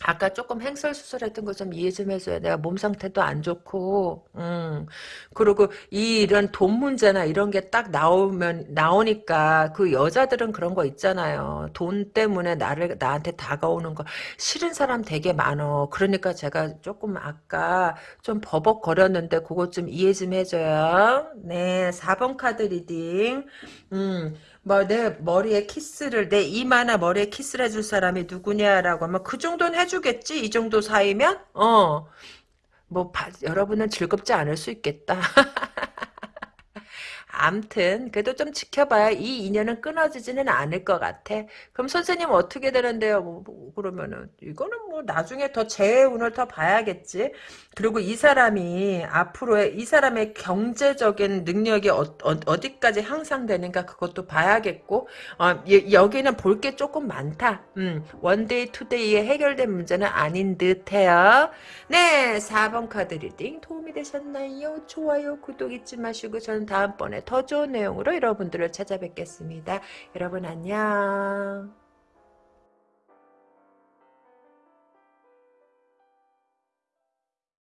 아까 조금 횡설수설했던 거 좀 이해 좀 해줘요. 내가 몸 상태도 안 좋고, 음. 그리고 이 이런 돈 문제나 이런 게 딱 나오면, 나오니까 그 여자들은 그런 거 있잖아요. 돈 때문에 나를, 나한테 다가오는 거 싫은 사람 되게 많어. 그러니까 제가 조금 아까 좀 버벅거렸는데 그것 좀 이해 좀 해줘요. 네, 4번 카드 reading. 음. 뭐 내 머리에 키스를 내 이마나 머리에 키스를 해줄 사람이 누구냐라고 하면 그 정도는 해주겠지? 이 정도 사이면? 어뭐 여러분은 즐겁지 않을 수 있겠다 암튼 그래도 좀 지켜봐야 이 인연은 끊어지지는 않을 것 같아. 그럼 선생님 어떻게 되는데요? 뭐, 뭐 그러면은 이거는 뭐 나중에 더 재운을 더 봐야겠지. 그리고 이 사람이 앞으로의 이 사람의 경제적인 능력이 어, 디까지 향상되는가 그것도 봐야겠고 어, 여기는 볼 게 조금 많다. 음, one day two day에 해결된 문제는 아닌 듯해요. 네, 4번 카드 reading 도움이 되셨나요? 좋아요, 구독 잊지 마시고 저는 다음번 에 더 좋은 내용으로 여러분들을 찾아뵙겠습니다. 여러분 안녕.